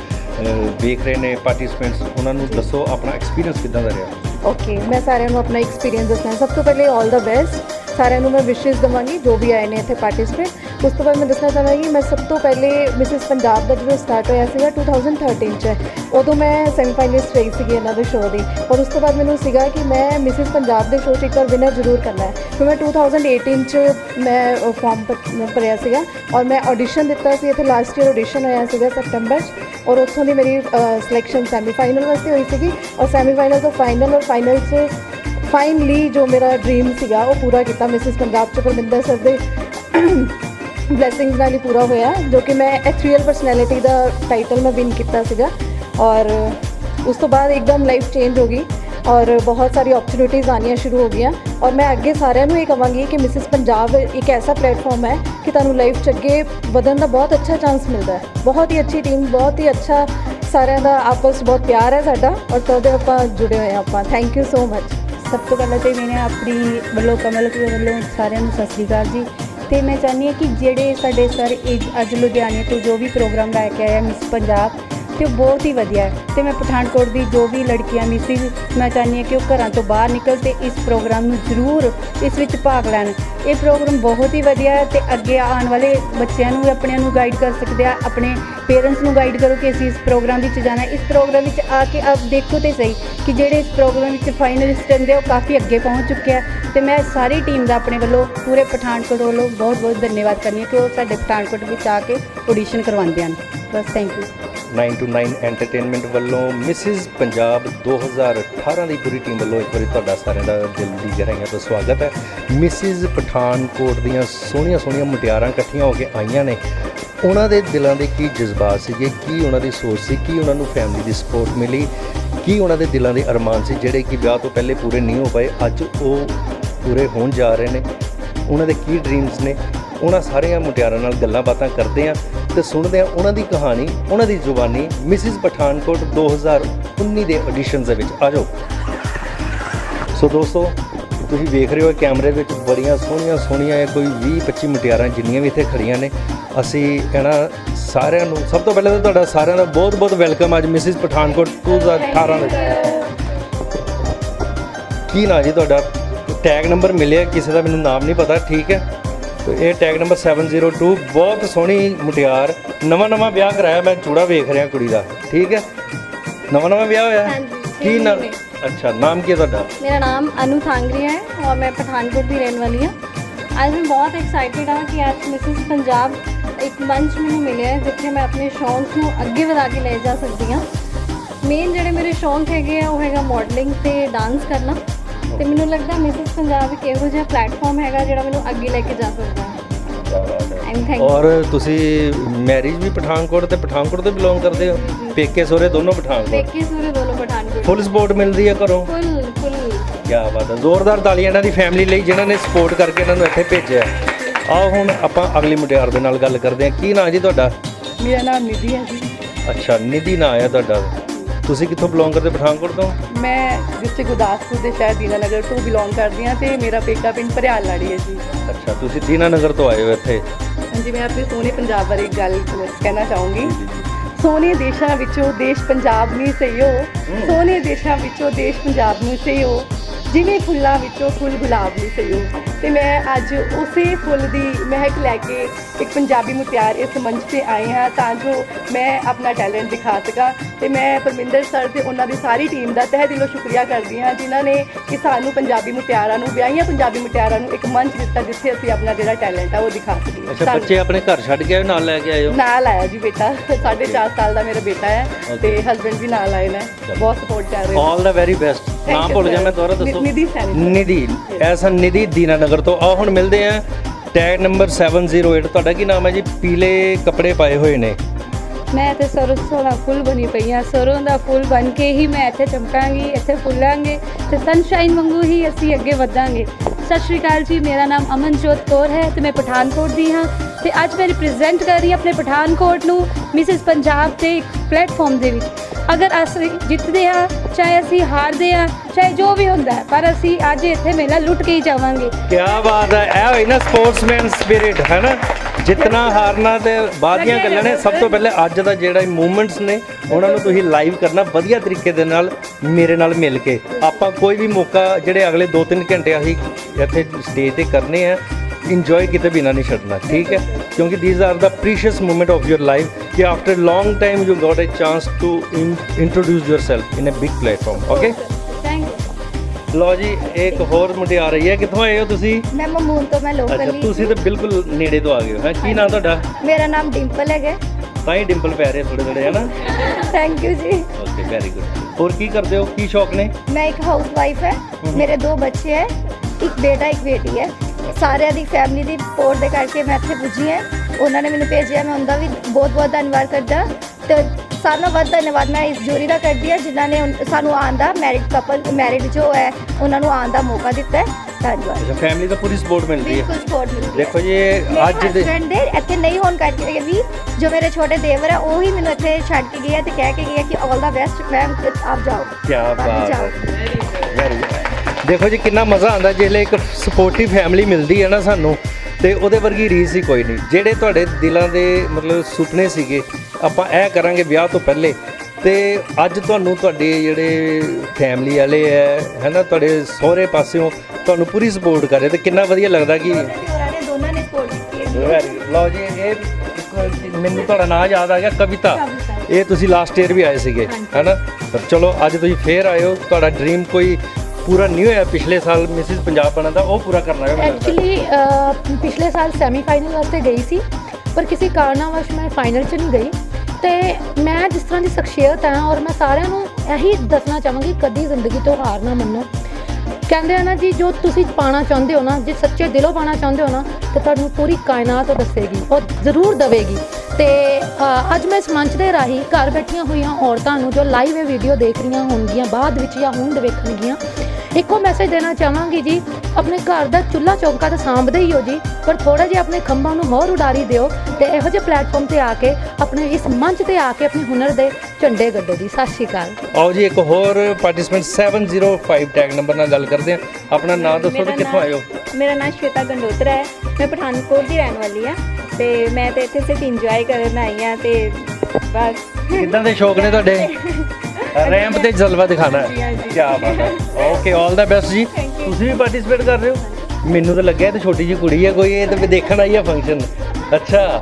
ਵੇਖ ਰਹੇ ਨੇ ਪਾਰਟਿਸਪੈਂਟਸ ਉਹਨਾਂ ਨੂੰ ਦੱਸੋ ਆਪਣਾ ਐਕਸਪੀਰੀਅੰਸ ਕਿੱਦਾਂ ਦਾ ਰਿਹਾ? ਓਕੇ ਮੈਂ ਸਾਰਿਆਂ ਨੂੰ ਆਪਣਾ ਐਕਸਪੀਰੀਅੰਸ ਦੱਸਣਾ। ਸਭ ਤੋਂ ਪਹਿਲੇ 올 ਦਾ ਬੈਸਟ ਸਾਰਿਆਂ ਨੂੰ ਮੈਂ ਵਿਸ਼ੇਸ ਦਵਾਂਗੀ, ਜੋ ਵੀ ਆਏ ਨੇ ਇੱਥੇ ਪਾਰਟਿਸਿਪੇਟ ਉਸ ਤੋਂ ਬਾਅਦ ਮੈਂ ਦੱਸਣਾ ਚਾਹਾਂਗੀ, ਮੈਂ ਸਭ ਤੋਂ ਪਹਿਲੇ ਮਿਸਿਸ ਪੰਜਾਬ ਦਾ ਜਦੋਂ ਸਟਾਰਟ ਹੋਇਆ ਸੀਗਾ 2013 ਚ, ਉਦੋਂ ਮੈਂ ਸੈਮੀਫਾਈਨਲਿਸਟ ਰਹੀ ਸੀਗੀ ਇਹਨਾਂ ਦੇ ਸ਼ੋਅ ਦੀ। ਔਰ ਉਸ ਤੋਂ ਬਾਅਦ ਮੈਨੂੰ ਸੀਗਾ ਕਿ ਮੈਂ ਮਿਸਿਸ ਪੰਜਾਬ ਦੇ ਸ਼ੋਅ 'ਚ ਇੱਕ ਵਾਰ ਵਿਨਰ ਜ਼ਰੂਰ ਕਰਨਾ ਹੈ। ਫਿਰ ਮੈਂ 2018 ਚ ਮੈਂ ਫਾਰਮ ਭਰਿਆ ਸੀਗਾ। ਔਰ ਮੈਂ ਆਡੀਸ਼ਨ ਦਿੱਤਾ ਸੀ, ਇੱਥੇ ਲਾਸਟ ਈਅਰ ਆਡੀਸ਼ਨ ਹੋਇਆ ਸੀਗਾ ਸੈਪਟੈਂਬਰ 'ਚ। ਔਰ ਉੱਥੋਂ ਦੀ ਮੇਰੀ ਸਿਲੈਕਸ਼ਨ ਸੈਮੀਫਾਈਨਲ ਵਾਸਤੇ ਹੋਈ ਸੀਗੀ। ਔਰ ਸੈਮੀਫਾਈਨਲ ਤੋਂ ਫਾਈਨਲ ਔਰ ਫਾਈਨਲ 'ਚ ਫਾਈਨਲੀ ਜੋ ਮੇਰਾ ਡ੍ਰੀਮ ਸੀਗਾ, ਉਹ ਪੂਰਾ ਕੀਤਾ ਮਿਸਿਸ ਪੰਜਾਬ ਚ ਪਰਮਿੰਦਰ ਸਰ ਦੇ [coughs] ਬਲੇਸਿੰਗਸ ਨਾਲ ਹੀ ਪੂਰਾ ਹੋਇਆ, ਜੋ ਕਿ ਮੈਂ ਐਚਰੀਅਲ ਪਰਸਨੈਲਿਟੀ ਦਾ ਟਾਈਟਲ ਮੈਂ ਵਿਨ ਕੀਤਾ ਸੀਗਾ ਔਰ ਉਸ ਤੋਂ ਬਾਅਦ ਇੱਕਦਮ ਲਾਈਫ ਚੇਂਜ ਹੋ ਗਈ ਔਰ ਬਹੁਤ ਸਾਰੀ ਓਪਰਚ्युनिटीज ਆਨੀਆਂ ਸ਼ੁਰੂ ਹੋ ਗਈਆਂ ਔਰ ਮੈਂ ਅੱਗੇ ਸਾਰਿਆਂ ਨੂੰ ਇਹ ਕਹਾਂਗੀ ਕਿ ਮਿਸਿਸ ਪੰਜਾਬ ਇੱਕ ਐਸਾ ਪਲੇਟਫਾਰਮ ਹੈ ਕਿ ਤੁਹਾਨੂੰ ਲਾਈਫ 'ਚ ਅੱਗੇ ਵਧਣ ਦਾ ਬਹੁਤ ਅੱਛਾ ਚਾਂਸ ਮਿਲਦਾ ਹੈ। ਬਹੁਤ ਹੀ ਅੱਛੀ ਟੀਮ ਬਹੁਤ ਹੀ ਅੱਛਾ ਸਾਰਿਆਂ ਦਾ ਆਪਸ ਬਹੁਤ ਪਿਆਰ ਹੈ ਸਾਡਾ ਔਰ ਤਦੇ ਆਪਾਂ ਜੁੜੇ ਹੋਏ ਆਪਾਂ। ਥੈਂਕ ਯੂ ਸੋ ਮਚ ਸਭ ਤੋਂ ਪਹਿਲਾਂ ਤੇ ਮੈਨੇ ਆਪਣੀ ਵੱਲੋਂ ਕਮਲ ਕੇ ਵੱਲੋਂ ਸਾਰਿਆਂ ਨੂੰ ਸਤਿ ਸ੍ਰੀ ਅਕਾਲ ਜੀ। ਤੇ ਮੈਂ ਚਾਹੁੰਦੀ ਹਾਂ ਕਿ ਜਿਹੜੇ ਸਾਡੇ ਸਰ ਇਹ ਅੱਜ ਲੁਧਿਆਣੇ ਤੋਂ ਜੋ ਵੀ ਪ੍ਰੋਗਰਾਮ ਲੈ ਕੇ ਆਇਆ ਮਿਸ ਪੰਜਾਬ ਤੇ ਉਹ ਬਹੁਤ ਹੀ ਵਧੀਆ ਹੈ। ਤੇ ਮੈਂ ਪਠਾਨਕੋਟ ਦੀ ਜੋ ਵੀ ਲੜਕੀਆਂ ਮਿਸਿਸ ਮੈਂ ਚਾਹੁੰਦੀ ਹਾਂ ਕਿ ਉਹ ਘਰਾਂ ਤੋਂ ਬਾਹਰ ਨਿਕਲ ਤੇ ਇਸ ਪ੍ਰੋਗਰਾਮ ਨੂੰ ਜ਼ਰੂਰ ਇਸ ਵਿੱਚ ਭਾਗ ਲੈਣ। ਇਹ ਪ੍ਰੋਗਰਾਮ ਬਹੁਤ ਹੀ ਵਧੀਆ ਹੈ ਤੇ ਅੱਗੇ ਆਉਣ ਵਾਲੇ ਬੱਚਿਆਂ ਨੂੰ ਆਪਣਿਆਂ ਨੂੰ ਗਾਈਡ ਕਰ ਸਕਦੇ ਆ ਆਪਣੇ ਪੇਰੈਂਟਸ ਨੂੰ ਗਾਈਡ ਕਰੋ ਕਿ ਅਸੀਂ ਇਸ ਪ੍ਰੋਗਰਾਮ ਵਿੱਚ ਜਾਣਾ ਇਸ ਪ੍ਰੋਗਰਾਮ ਵਿੱਚ ਆ ਕੇ ਆਪ ਦੇਖੋ ਤੇ ਸਹੀ ਕਿ ਜਿਹੜੇ ਇਸ ਪ੍ਰੋਗਰਾਮ ਵਿੱਚ ਫਾਈਨਲਿਸਟ ਹੁੰਦੇ ਆ, ਉਹ ਕਾਫੀ ਅੱਗੇ ਪਹੁੰਚ ਚੁੱਕੇ ਆ। ਤੇ ਮੈਂ ਸਾਰੀ ਟੀਮ ਦਾ ਆਪਣੇ ਵੱਲੋਂ ਪੂਰੇ ਪਠਾਨਕੋਟ ਵੱਲੋਂ ਬਹੁਤ ਬਹੁਤ ਧੰਨਵਾਦ ਕਰਨੀ ਹਾਂ ਕਿ ਉਹ ਸਾਡੇ ਪਠਾਨਕੋਟ ਵਿੱਚ ਆ ਕੇ ਆਡੀਸ਼ਨ ਕਰਵਾਉਂਦੇ ਹਨ। ਬਸ ਥੈਂਕ ਯੂ 9 to 9 ਐਂਟਰਟੇਨਮੈਂਟ ਵੱਲੋਂ ਮਿਸਿਸ ਪੰਜਾਬ 2018 ਦੀ ਪੂਰੀ ਟੀਮ ਵੱਲੋਂ ਇੱਕ ਵਾਰੀ ਤੁਹਾਡਾ ਸਾਰਿਆਂ ਦਾ ਦਿਲ ਦੀ ਗਹਿਰਾਈਆਂ ਤੋਂ ਸਵਾਗਤ ਹੈ। ਮਿਸਿਸ ਪਠਾਨਕੋਟ ਦੀਆਂ ਸੋਹਣੀਆਂ ਸੋਹਣੀਆਂ ਮੁਟਿਆਰਾਂ ਇਕੱਠੀਆਂ ਹੋ ਕੇ ਆਈਆਂ ਨੇ। ਉਹਨਾਂ ਦੇ ਦਿਲਾਂ ਦੇ ਕੀ ਜਜ਼ਬਾਤ ਸੀਗੇ? ਕੀ ਉਹਨਾਂ ਦੀ ਸੋਚ ਸੀ? ਕੀ ਉਹਨਾਂ ਨੂੰ ਫੈਮਿਲੀ ਦੀ ਸਪੋਰਟ ਮਿਲੀ? ਕੀ ਉਹਨਾਂ ਦੇ ਦਿਲਾਂ ਦੇ ਅਰਮਾਨ ਸੀ? ਜਿਹੜੇ ਕਿ ਵਿਆਹ ਤੋਂ ਪਹਿਲੇ ਪੂਰੇ ਨਹੀਂ ਹੋ ਪਏ, ਅੱਜ ਉਹ ਪੂਰੇ ਹੋਣ ਜਾ ਰਹੇ ਨੇ। ਉਹਨਾਂ ਦੇ ਕੀ ਡ੍ਰੀਮਸ ਨੇ? ਉਹਨਾਂ ਸਾਰੀਆਂ ਮੁਟਿਆਰਾਂ ਨਾਲ ਗੱਲਾਂ ਬਾਤਾਂ ਕਰਦੇ ਆ ਤੇ ਸੁਣਦੇ ਆ ਉਹਨਾਂ ਦੀ ਕਹਾਣੀ, ਉਹਨਾਂ ਦੀ ਜ਼ੁਬਾਨੀ ਮਿਸਿਸ ਪਠਾਨਕੋਟ 2019 ਦੇ ਆਡੀਸ਼ਨਸ ਦੇ ਵਿੱਚ। ਆ ਜਾਓ। ਸੋ ਦੋਸਤੋ, ਤੁਸੀਂ ਵੇਖ ਰਹੇ ਹੋ ਕੈਮਰੇ ਵਿੱਚ ਬੜੀਆਂ ਸੋਹਣੀਆਂ ਸੋਹਣੀਆਂ ਇਹ ਕੋਈ 20 25 ਮੁਟਿਆਰਾਂ ਜਿੰਨੀਆਂ ਵੀ ਇੱਥੇ ਖੜੀਆਂ ਨੇ। ਅਸੀਂ ਇਹਨਾਂ ਸਾਰਿਆਂ ਨੂੰ, ਸਭ ਤੋਂ ਪਹਿਲਾਂ ਤਾਂ ਤੁਹਾਡਾ ਸਾਰਿਆਂ ਦਾ ਬਹੁਤ ਬਹੁਤ ਵੈਲਕਮ ਅੱਜ ਮਿਸਿਸ ਪਠਾਨਕੋਟ 2018 ਦੇ। ਕੀ ਨਾ ਜੀ ਤੁਹਾਡਾ? ਟੈਗ ਨੰਬਰ ਮਿਲਿਆ, ਕਿਸੇ ਦਾ ਮੈਨੂੰ ਨਾਮ ਨਹੀਂ ਪਤਾ, ਠੀਕ ਹੈ? ਇਹ ਟੈਗ ਨੰਬਰ 702 ਬਹੁਤ ਸੋਹਣੀ ਮੁਟਿਆਰ ਨਵਾਂ ਨਵਾਂ ਵਿਆਹ ਕਰਾਇਆ ਮੈਂ ਚੂੜਾ ਵੇਖ ਰਿਹਾ ਕੁੜੀ ਦਾ। ਠੀਕ ਹੈ? ਨਵਾਂ ਨਵਾਂ ਵਿਆਹ ਹੋਇਆ? ਕੀ ਨਾਮ ਅੱਛਾ ਨਾਮ ਕੀ ਤੁਹਾਡਾ? ਮੇਰਾ ਨਾਮ ਅਨੂ ਥਾਂਗਰੀ ਹੈ ਔਰ ਮੈਂ ਪਠਾਨਕੋਟ ਦੀ ਰਹਿਣ ਵਾਲੀ ਹਾਂ। ਆਈ ਮੈਂ ਬਹੁਤ ਐਕਸਾਈਟਿਡ ਹਾਂ ਕਿ ਅੱਜ ਮਿਸਿਸ ਪੰਜਾਬ ਇੱਕ ਮੰਚ ਮੈਨੂੰ ਮਿਲਿਆ ਹੈ ਜਿੱਥੇ ਮੈਂ ਆਪਣੇ ਸ਼ੌਂਕ ਨੂੰ ਅੱਗੇ ਵਧਾ ਕੇ ਲੈ ਜਾ ਸਕਦੀ ਹਾਂ। ਮੇਨ ਜਿਹੜੇ ਮੇਰੇ ਸ਼ੌਂਕ ਹੈਗੇ ਆ ਉਹ ਹੈਗਾ ਮਾਡਲਿੰਗ ਤੇ ਡਾਂਸ ਕਰਨਾ। ਤੇ ਮੈਨੂੰ ਲੱਗਦਾ ਮਿਸਿਸ ਪੰਜਾਬ ਇੱਕ ਇਹੋ ਜਿਹਾ ਪਲੇਟਫਾਰਮ ਹੈਗਾ ਜਿਹੜਾ ਮੈਨੂੰ ਅੱਗੇ ਲੈ ਕੇ ਜਾ ਸਕਦਾ ਹੈ। ਔਰ ਤੁਸੀਂ ਮੈਰਿਜ ਵੀ ਪਠਾਨਕੋਟ ਤੇ ਪਠਾਨਕੋਟ ਤੋਂ ਬਿਲੋਂਗ ਕਰਦੇ ਹੋ? ਪੇਕੇ ਸੋਰੇ ਦੋਨੋਂ ਪਠਾਨਕੋਟ? ਪੇਕੇ ਸੂਰੇ ਦੋਨੋਂ ਪਠਾਨਕੋਟ। ਫੁੱਲ ਸਪੋਰਟ ਮਿਲਦੀ ਹੈ ਘਰੋਂ? ਫੁੱਲ ਫੁੱਲ ਕੀ ਬਾਤ ਹੈ। ਜ਼ੋਰਦਾਰ ਤਾਲੀਆਂ ਇਹਨਾਂ ਦੀ ਫੈਮਿਲੀ ਲਈ ਜਿਨ੍ਹਾਂ ਨੇ ਸਪੋਰਟ ਕਰਕੇ ਇਹਨਾਂ ਨੂੰ ਇੱਥੇ ਭੇਜਿਆ ਆਓ ਹੁਣ ਆਪਾਂ ਅਗਲੀ ਮੁਟਿਆਰ ਦੇ ਨਾਲ ਗੱਲ ਕਰਦੇ ਹਾਂ। ਕੀ ਨਾਂ ਜੀ ਤੁਹਾਡਾ? ਮੇਰਾ ਨਾਮ ਨਿਧੀ ਹੈ ਜੀ। ਅੱਛਾ ਨਿਧੀ ਨਾਂ ਆਇਆ ਤੁਹਾਡਾ। ਤੁਸੀਂ ਕਿੱਥੋਂ ਬਿਲੋਂਗ ਕਰਦੇ? ਪਠਾਨਕੋਟ ਤੋਂ? ਮੈਂ ਡਿਸਟ੍ਰਿਕਟ ਗੁਰਦਾਸਪੁਰ ਦੇ ਸ਼ਹਿਰ ਦੀਨਾਨਗਰ ਤੋਂ ਬਿਲੋਂਗ ਕਰਦੀ ਹਾਂ ਤੇ ਮੇਰਾ ਪੇਕਾ ਪਿੰਡ ਭਰਿਆਲ ਲਾੜੀ ਹੈ ਜੀ। ਅੱਛਾ ਤੁਸੀਂ ਦੀਨਾਨਗਰ ਤੋਂ ਆਏ ਹੋ ਇੱਥੇ? ਹਾਂਜੀ ਮੈਂ ਆਪਣੇ ਸੋਹਣੇ ਪੰਜਾਬ ਬਾਰੇ ਗੱਲ ਕਹਿਣਾ ਚਾਹੂੰਗੀ। ਸੋਹਣੇ ਦੇਸ਼ਾਂ ਵਿੱਚੋਂ ਦੇਸ਼ ਪੰਜਾਬ ਨਹੀਂ ਸਹੀ ਹੋ। ਸੋਹਣੇ ਦੇਸ਼ਾਂ ਵਿੱਚੋਂ ਦੇਸ਼ ਪੰਜਾਬ ਨੂੰ ਸਹੀ ਹੋ। ਜਿਵੇਂ ਫੁੱਲਾਂ ਵਿੱਚੋਂ ਫੁੱਲ ਗੁਲਾਬ ਨਹੀਂ ਸਹੀ ਹੋ। ਤੇ ਮੈਂ ਅੱਜ ਉਸੇ ਫੁੱਲ ਦੀ ਮਹਿਕ ਲੈ ਕੇ ਇੱਕ ਪੰਜਾਬੀ ਮੁਟਿਆਰ ਇਸ ਮੰਚ ਤੇ ਆਈ ਹਾਂ ਤਾਂ ਜੋ ਮੈਂ ਆਪਣਾ ਟੈਲੈਂਟ ਦਿਖਾ ਸਕਾਂ ਤੇ ਮੈਂ ਪਰਮਿੰਦਰ ਸਰ ਤੇ ਉਹਨਾਂ ਦੀ ਸਾਰੀ ਟੀਮ ਦਾ ਤਹਿ ਦਿਲੋਂ ਸ਼ੁਕਰੀਆ ਕਰਦੀ ਹਾਂ ਜਿਨ੍ਹਾਂ ਨੇ ਕਿ ਸਾਨੂੰ ਪੰਜਾਬੀ ਮੁਟਿਆਰਾਂ ਨੂੰ ਵਿਆਹੀਆਂ ਪੰਜਾਬੀ ਮੁਟਿਆਰਾਂ ਨੂੰ ਇੱਕ ਮੰਚ ਦਿੱਤਾ ਜਿੱਥੇ ਅਸੀਂ ਆਪਣਾ ਜਿਹੜਾ ਟੈਲੈਂਟ ਆ ਉਹ ਦਿਖਾ ਸਕੀਏ। ਅੱਛਾ ਬੱਚੇ ਆਪਣੇ ਘਰ ਛੱਡ ਕੇ ਆਏ ਨਾਲ ਲੈ ਕੇ ਆਏ ਹੋ? ਨਾਲ ਆਇਆ ਜੀ ਬੇਟਾ 4.5 ਸਾਲ ਦਾ ਮੇਰਾ ਬੇਟਾ ਹੈ ਤੇ ਹਸਬੰਡ ਵੀ ਨਾਲ ਆਏ ਨੇ ਬਹੁਤ ਸਪੋਰਟ ਕਰ ਰਹੇ ਨੇ। ਆਲ ਦਾ ਵੈਰੀ ਬੈਸਟ ਨਾਮ ਭੁੱਲ ਗਿਆ. ਮੈਂ ਦੁਬਾਰਾ ਦੱਸੋ। ਨਿਧੀ. ਨਿਧੀ ਐਸਾ ਨਿਧੀ ਦੀਨਾਨਗਰ ਤੋਂ। ਆ ਹੁਣ ਮਿਲਦੇ ਆ ਟੈਗ ਨੰਬਰ 708 ਤੁਹਾਡਾ ਕੀ ਨਾਮ ਹੈ ਜੀ? ਪੀਲੇ ਕੱਪੜੇ ਪਾਏ ਹੋਏ ਨੇ। ਮੈਂ ਤੇ ਸਰੋਂ ਦਾ ਫੁੱਲ ਬਣੀ ਪਈ ਹਾਂ। ਸਰੋਂ ਦਾ ਫੁੱਲ ਬਣ ਕੇ ਹੀ ਮੈਂ ਇੱਥੇ ਚਮਕਾਂਗੀ, ਇੱਥੇ ਫੁੱਲਾਂਗੇ ਤੇ ਸਨਸ਼ਾਈਨ ਵਾਂਗੂ ਹੀ ਅਸੀਂ ਅੱਗੇ ਵਧਾਂਗੇ। ਸਤਿ ਸ਼੍ਰੀ ਅਕਾਲ ਜੀ। ਮੇਰਾ ਨਾਮ ਅਮਨਜੋਤ ਕੌਰ ਹੈ ਤੇ ਮੈਂ ਪਠਾਨਕੋਟ ਦੀ ਹਾਂ ਤੇ ਅੱਜ ਮੈਂ ਰਿਪਰੈਜ਼ੈਂਟ ਕਰ ਰਹੀ ਹਾਂ ਆਪਣੇ ਪਠਾਨਕੋਟ ਨੂੰ ਮਿਸਿਸ ਪੰਜਾਬ ਤੇ ਪਲੇਟਫਾਰਮ ਦੇ ਵਿੱਚ। ਅਗਰ ਅਸੀਂ ਜਿੱਤਦੇ ਹਾਂ ਚਾਹੇ ਅਸੀਂ ਹਾਰਦੇ ਹਾਂ ਚਾਹੇ ਜੋ ਵੀ ਹੁੰਦਾ ਪਰ ਅਸੀਂ ਅੱਜ ਇੱਥੇ ਮੇਲਾ ਲੁੱਟ ਕੇ ਹੀ ਜਾਵਾਂਗੇ। ਕੀ ਬਾਤ ਹੈ। ਇਹ ਹੋਈ ਨਾ ਸਪੋਰਟਸਮੈਨ ਸਪਿਰਿਟ ਹੈ ਨਾ? ਜਿੱਤਣਾ ਹਾਰਨਾ ਤੇ ਬਾਅਦ ਦੀਆਂ ਗੱਲਾਂ ਨੇ। ਸਭ ਤੋਂ ਪਹਿਲੇ ਅੱਜ ਦਾ ਜਿਹੜਾ ਮੂਵਮੈਂਟਸ ਨੇ ਉਹਨਾਂ ਨੂੰ ਤੁਸੀਂ ਲਾਈਵ ਕਰਨਾ ਵਧੀਆ ਤਰੀਕੇ ਦੇ ਨਾਲ ਮੇਰੇ ਨਾਲ ਮਿਲ ਕੇ। ਆਪਾਂ ਕੋਈ ਵੀ ਮੌਕਾ ਜਿਹੜੇ ਅਗਲੇ 2-3 ਘੰਟੇ ਅਸੀਂ ਇੱਥੇ ਸਟੇਜ ਤੇ ਕਰਨੇ ਆ ਇੰਜੋਏ ਕਿਤੇ ਬਿਨਾ ਨਹੀਂ ਛੱਡਣਾ ਠੀਕ ਹੈ? ਕਿਉਂਕਿ these are the precious moment of your life ਕਿ after long time you got a chance to introduce yourself in a big platform okay ਲਓ ਜੀ ਇੱਕ ਹੋਰ ਮੁਟਿਆਰ ਰਹੀ ਹੈ। ਕਿੱਥੋਂ ਆਏ ਹੋ ਤੁਸੀਂ? ਮੈਂ ਮਮੂਨ ਤੋਂ ਮੈਂ ਲੋਕਲ ਤੁਸੀਂ ਤਾਂ ਬਿਲਕੁਲ ਨੇੜੇ ਤੋਂ ਆ ਗਏ ਹੋ ਹੈਂ? ਕੀ ਨਾਮ ਤੁਹਾਡਾ? ਮੇਰਾ ਨਾਮ ਡਿੰਪਲ ਹੈਗਾ। ਤਾਂ ਹੀ ਡਿੰਪਲ ਪੈ ਰਹੇ ਥੋੜੇ ਥੋੜੇ ਹਨਾ? ਥੈਂਕ ਯੂ ਜੀ। ਓਕੇ ਵੈਰੀ ਗੁੱਡ ਹੋਰ ਕੀ ਕਰਦੇ ਹੋ? ਕੀ ਸ਼ੌਕ ਨੇ? ਮੈਂ ਇੱਕ ਹਾਊਸ ਵਾਈਫ ਹੈ। ਮੇਰੇ ਦੋ ਬੱਚੇ ਹੈ। ਇੱਕ ਬੇਟਾ ਇੱਕ ਬੇਟੀ ਹੈ। ਸਾਰਿਆਂ ਦੀ ਫੈਮਿਲੀ ਦੀ ਸਪੋਰਟ ਦੇ ਕਰਕੇ ਮੈਂ ਇੱਥੇ ਪੁੱਜੀ ਹਾਂ। ਉਹਨਾਂ ਨੇ ਮੈਨੂੰ ਭੇਜਿਆ ਮੈਂ ਉਹਦਾ ਵੀ ਬਹੁਤ ਬਹੁਤ ਧੰਨਵਾਦ ਕਰਦਾ। ਤੇ ਸਾਰਿਆਂ ਵੱਧ ਧੰਨਵਾਦ ਮੈਂ ਇਸ ਜੂਰੀ ਦਾ ਕਰਦੀ ਹਾਂ ਜਿਨ੍ਹਾਂ ਨੇ ਉਨ- ਸਾਨੂੰ ਆਉਣ ਦਾ ਮੈਰਿਡ ਕਪਲ ਮੈਰਿਡ ਜੋ ਹੈ ਉਹਨਾਂ ਨੂੰ ਆਉਣ ਦਾ ਮੌਕਾ ਦਿੱਤਾ ਹੈ। ਧੰਨਵਾਦ। ਫੈਮਿਲੀ ਦਾ ਪੂਰੀ ਸਪੋਰਟ ਮਿਲਦੀ ਹੈ। ਬਿਲਕੁਲ ਸਪੋਰਟ ਮਿਲਦੀ ਹੈ। ਦੇਖੋ ਜੀ ਇਹ ਅੱਜ ਦੇ ਹਸਬੈਂਡ ਦੇ ਇੱਥੇ ਨਹੀਂ ਹੋਣ ਕਰਕੇ ਵੀ ਜੋ ਮੇਰੇ ਛੋਟੇ ਦੇਵਰ ਹੈ ਉਹ ਹੀ ਮੈਨੂੰ ਇੱਥੇ ਛੱਡ ਕੇ ਗਿਆ ਤੇ ਕਹਿ ਕੇ ਗਿਆ ਕਿ ਆਲ ਦਾ ਬੈਸਟ ਮੈਮ ਆਪ ਜਾਓ। ਕੀ ਬਾਤ। ਹੈ। ਵੈਰੀ ਦੇਖੋ ਜੀ ਕਿੰਨਾ ਮਜ਼ਾ ਆਉਂਦਾ ਜਿਹੜੇ ਇੱਕ ਸਪੋਰਟਿਵ ਫੈਮਿਲੀ ਮਿਲਦੀ ਹੈ ਨਾ ਸਾਨੂੰ ਤੇ ਉਹਦੇ ਵਰਗੀ ਰੀਸ ਹੀ ਕੋਈ ਨਹੀਂ। ਜਿਹੜੇ ਤੁਹਾਡੇ ਦਿਲਾਂ ਦੇ ਮਤਲਬ ਸੁਪਨੇ ਸੀਗੇ ਆਪਾਂ ਇਹ ਕਰਾਂਗੇ ਵਿਆਹ ਤੋਂ ਪਹਿਲੇ ਤੇ ਅੱਜ ਤੁਹਾਨੂੰ ਤੁਹਾਡੇ ਜਿਹੜੇ ਫੈਮਿਲੀ ਵਾਲੇ ਹੈ ਹੈਨਾ ਤੁਹਾਡੇ ਸਹੁਰੇ ਪਾਸਿਓਂ ਤੁਹਾਨੂੰ ਪੂਰੀ ਸਪੋਰਟ ਕਰ ਰਹੇ ਤੇ ਕਿੰਨਾ ਵਧੀਆ ਲੱਗਦਾ ਕਿ ਨੇ ਦੋਨਾਂ ਨੇ ਸਪੋਰਟ ਕੀਤੀ ਹੈ ਲਓ ਜੀ ਇਹ ਮੈਨੂੰ ਤੁਹਾਡਾ ਨਾਮ ਯਾਦ ਆ ਗਿਆ ਕਵਿਤਾ। ਇਹ ਤੁਸੀਂ ਲਾਸਟ ਈਅਰ ਵੀ ਆਏ ਸੀਗੇ ਹੈਨਾ? ਪਰ ਚਲੋ ਅੱਜ ਤੁਸੀਂ ਫੇਰ ਹੋ ਤੁਹਾਡਾ ਡ੍ਰੀਮ ਕੋਈ ਪੂਰਾ ਨਹੀਂ ਹੋਇਆ ਪਿਛਲੇ ਸਾਲ ਮਿਸਿਸ ਪੰਜਾਬ ਬਣਨ ਦਾ, ਉਹ ਪੂਰਾ ਕਰਨਾ ਹੈ ਐਕਚੁਅਲੀ ਪਿਛਲੇ ਸਾਲ ਸੈਮੀਫਾਈਨਲ ਵਾਸਤੇ ਗਈ ਸੀ, ਪਰ ਕਿਸੇ ਕਾਰਨਾਵਸ਼ ਮੈਂ ਫਾਈਨਲ 'ਚ ਨਹੀਂ ਗਈ। ਤੇ ਮੈਂ ਜਿਸ ਤਰ੍ਹਾਂ ਦੀ ਸ਼ਖਸੀਅਤ ਹਾਂ ਔਰ ਮੈਂ ਸਾਰਿਆਂ ਨੂੰ ਇਹੀ ਦੱਸਣਾ ਚਾਹਾਂਗੀ, ਕਦੀ ਜ਼ਿੰਦਗੀ ਤੋਂ ਹਾਰ ਨਾ ਮੰਨੋ। ਕਹਿੰਦੇ ਆ ਨਾ ਜੀ, ਜੋ ਤੁਸੀਂ ਪਾਣਾ ਚਾਹੁੰਦੇ ਹੋ ਨਾ, ਜੇ ਸੱਚੇ ਦਿਲੋਂ ਪਾਣਾ ਚਾਹੁੰਦੇ ਹੋ ਨਾ, ਤਾਂ ਤੁਹਾਨੂੰ ਪੂਰੀ ਕਾਇਨਾਤ ਦੱਸੇਗੀ ਔਰ ਜ਼ਰੂਰ ਦਵੇਗੀ। ਤੇ ਅੱਜ ਮੈਂ ਇਸ ਮੰਚ ਦੇ ਰਾਹੀਂ ਘਰ ਬੈਠੀਆਂ ਹੋਈਆਂ ਔਰਤਾਂ ਨੂੰ ਜੋ ਲਾਈਵ ਇਹ ਵੀਡੀਓ ਦੇਖ ਰਹੀਆਂ ਹੋਣਗੀਆਂ ਬਾਅਦ ਵਿੱਚ ਜਾਂ ਹੁਣ ਵੇਖਣਗੀਆਂ ਇੱਕੋ ਮੈਸੇਜ ਦੇਣਾ ਚਾਹਾਂਗੀ ਜੀ ਆਪਣੇ ਘਰ ਦਾ ਚੁੱਲ੍ਹਾ ਚੌਂਕਾ ਤਾਂ ਸਾਂਭਦੇ ਹੀ ਹੋ ਜੀ ਪਰ ਥੋੜਾ ਜਿਹਾ ਆਪਣੇ ਖੰਭਾਂ ਨੂੰ ਹੋਰ ਉਡਾਰੀ ਦਿਓ ਤੇ ਇਹੋ ਜਿਹੇ ਪਲੇਟਫਾਰਮ ਤੇ ਆ ਕੇ ਆਪਣੇ ਇਸ ਮੰਚ ਤੇ ਆ ਕੇ ਆਪਣੇ ਹੁਨਰ ਦੇ ਝੰਡੇ ਗੱਡੋ ਜੀ। ਸਤਿ ਸ਼੍ਰੀ ਅਕਾਲ ਆਓ ਜੀ ਇੱਕ ਹੋਰ ਪਾਰਟਿਸਪੈਂਟ 705 ਟੈਗ ਨੰਬਰ ਨਾਲ ਗੱਲ ਕਰਦੇ ਆ ਆਪਣਾ ਨਾਮ ਦੱਸੋ ਤੇ ਕਿੱਥੋਂ ਆਏ ਹੋ? ਮੇਰਾ ਨਾਮ ਸ਼ਵੇਤਾ ਗੰਡੋਤਰਾ ਹੈ। ਮੈਂ ਪਠਾਨਕੋਟ ਦੀ ਰਹਿਣ ਵਾਲੀ ਹਾਂ। ਤੇ ਮੈਂ ਤੇ ਇੱਥੇ ਸਿਰਫ ਇੰਜੋਏ ਕਰਨ ਆਈ ਹਾਂ ਤੇ ਬਸ। ਕਿੱਦਾਂ ਦੇ ਸ਼ੌਕ ਨੇ ਤੁਹਾਡੇ? ਰੈਂਪ ਤੇ ਜਲਵਾ ਦਿਖਾਣਾ। ਹੈ ਕੀ ਬਾਤ ਹੈ। ਓਕੇ 올 ਦਾ ਬੈਸਟ ਜੀ। ਤੁਸੀਂ ਵੀ ਪਾਰਟਿਸਿਪੇਟ ਕਰ ਰਹੇ ਹੋ? ਮੈਨੂੰ ਤਾਂ ਲੱਗਿਆ ਇਹ ਤਾਂ ਛੋਟੀ ਜਿਹੀ ਕੁੜੀ ਹੈ ਕੋਈ ਇਹ ਤਾਂ ਦੇਖਣ ਆਈ ਹੈ ਫੰਕਸ਼ਨ ਅੱਛਾ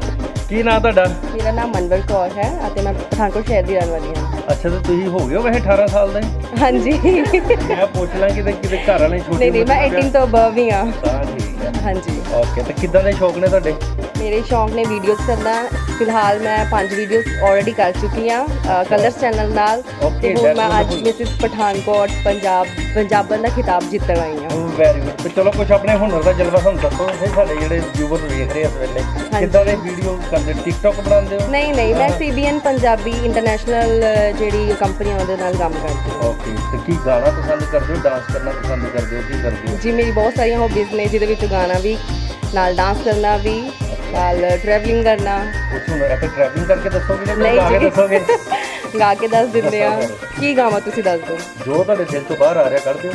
ਕੀ ਨਾਂ ਤੁਹਾਡਾ? ਮੇਰਾ ਨਾਮ ਮਨਵਰ ਕੌਰ ਹੈ ਅਤੇ ਮੈਂ ਪਠਾਨਕੋਟ ਸ਼ਹਿਰ ਦੀ ਰਹਿਣ ਵਾਲੀ ਹਾਂ। ਅੱਛਾ ਤੇ ਤੁਸੀਂ ਹੋ ਗਏ ਹੋ ਵੈਸੇ 18 ਸਾਲ ਦੇ? ਹਾਂਜੀ। ਮੈਂ ਪੁੱਛ ਲਾਂ ਕਿਤੇ ਕਿਤੇ ਘਰ ਵਾਲੇ ਛੋਟੇ ਨਹੀਂ ਨਹੀਂ ਮੈਂ 18 ਤੋਂ ਅਬਵ ਹੀ ਹਾਂ। ਠੀਕ ਹੈ। ਹਾਂਜੀ। ਓਕੇ ਤੇ ਕਿੱਦਾਂ ਦੇ ਸ਼ੌਕ ਨੇ ਤੁਹਾਡੇ? ਮੇਰੇ ਸ਼ੌਂਕ ਨੇ ਵੀਡੀਓਜ਼ ਕਰਨਾ। ਫਿਲਹਾਲ ਮੈਂ ਪੰਜ ਵੀਡੀਓਜ਼ ਆਲਰੇਡੀ ਕਰ ਚੁੱਕੀ ਹਾਂ ਕਲਰਸ ਚੈਨਲ ਨਾਲ। ਤੇ ਹੁਣ ਮੈਂ ਅੱਜ. ਮਿਸਿਸ ਪਠਾਨਕੋਟ ਪੰਜਾਬ ਪੰਜਾਬਨ ਦਾ ਖਿਤਾਬ ਜਿੱਤਣ ਆਈ ਹਾਂ। ਵੈਰੀ ਗੁੱਡ ਤੇ ਚਲੋ ਕੁਝ ਆਪਣੇ ਹੁਨਰ ਦਾ ਜਲਵਾ ਸਾਨੂੰ ਦੱਸੋ ਫਿਰ ਸਾਡੇ ਜਿਹੜੇ ਵਿਊਅਰ ਵੇਖ ਰਹੇ ਇਸ ਵੇਲੇ ਕਿੱਦਾਂ ਦੇ ਵੀਡੀਓ ਕਰਦੇ? ਟਿਕਟੌਕ ਬਣਾਉਂਦੇ ਹੋ? ਨਹੀਂ ਨਹੀਂ ਮੈਂ ਸੀਬੀਐਨ ਪੰਜਾਬੀ ਇੰਟਰਨੈਸ਼ਨਲ ਜਿਹੜੀ ਕੰਪਨੀ ਆ ਉਹਦੇ ਨਾਲ ਕੰਮ ਕਰਦੀ ਹਾਂ। ਓਕੇ ਤੇ ਕੀ ਗਾਣਾ ਪਸੰਦ ਕਰਦੇ ਹੋ? ਡਾਂਸ ਕਰਨਾ ਪਸੰਦ ਕਰਦੇ ਹੋ? ਕੀ ਕਰਦੇ ਹੋ? ਜੀ ਮੇਰੀ ਬਹੁਤ ਸਾਰੀਆਂ ਹੌਬੀਜ਼ ਨੇ ਜਿਹਦੇ ਵਿੱਚ ਗਾਣਾ ਵੀ ਨਾਲ ਡਾਂਸ ਕਰਨਾ ਵੀ ਨਾਲ ਟਰੈਵਲਿੰਗ ਕਰਨਾ। ਕੁਝ ਹੁਨਰ ਇੱਥੇ ਟਰੈਵਲਿੰਗ ਕਰਕੇ ਦੱਸੋਗੇ ਜਾਂ ਨਹੀਂ ਗਾ ਕੇ। ਦੱਸੋਗੇ? [laughs] ਗਾ ਕੇ ਦੱਸ ਦਿੰਦੇ ਆ। ਕੀ ਗਾਵਾਂ ਤੁਸੀਂ ਦੱਸ ਦਿਓ? ਜੋ ਤੁਹਾਡੇ ਦਿਲ ਤੋਂ ਬਾਹਰ ਆ ਰਿਹਾ ਕਰ ਦਿਓ।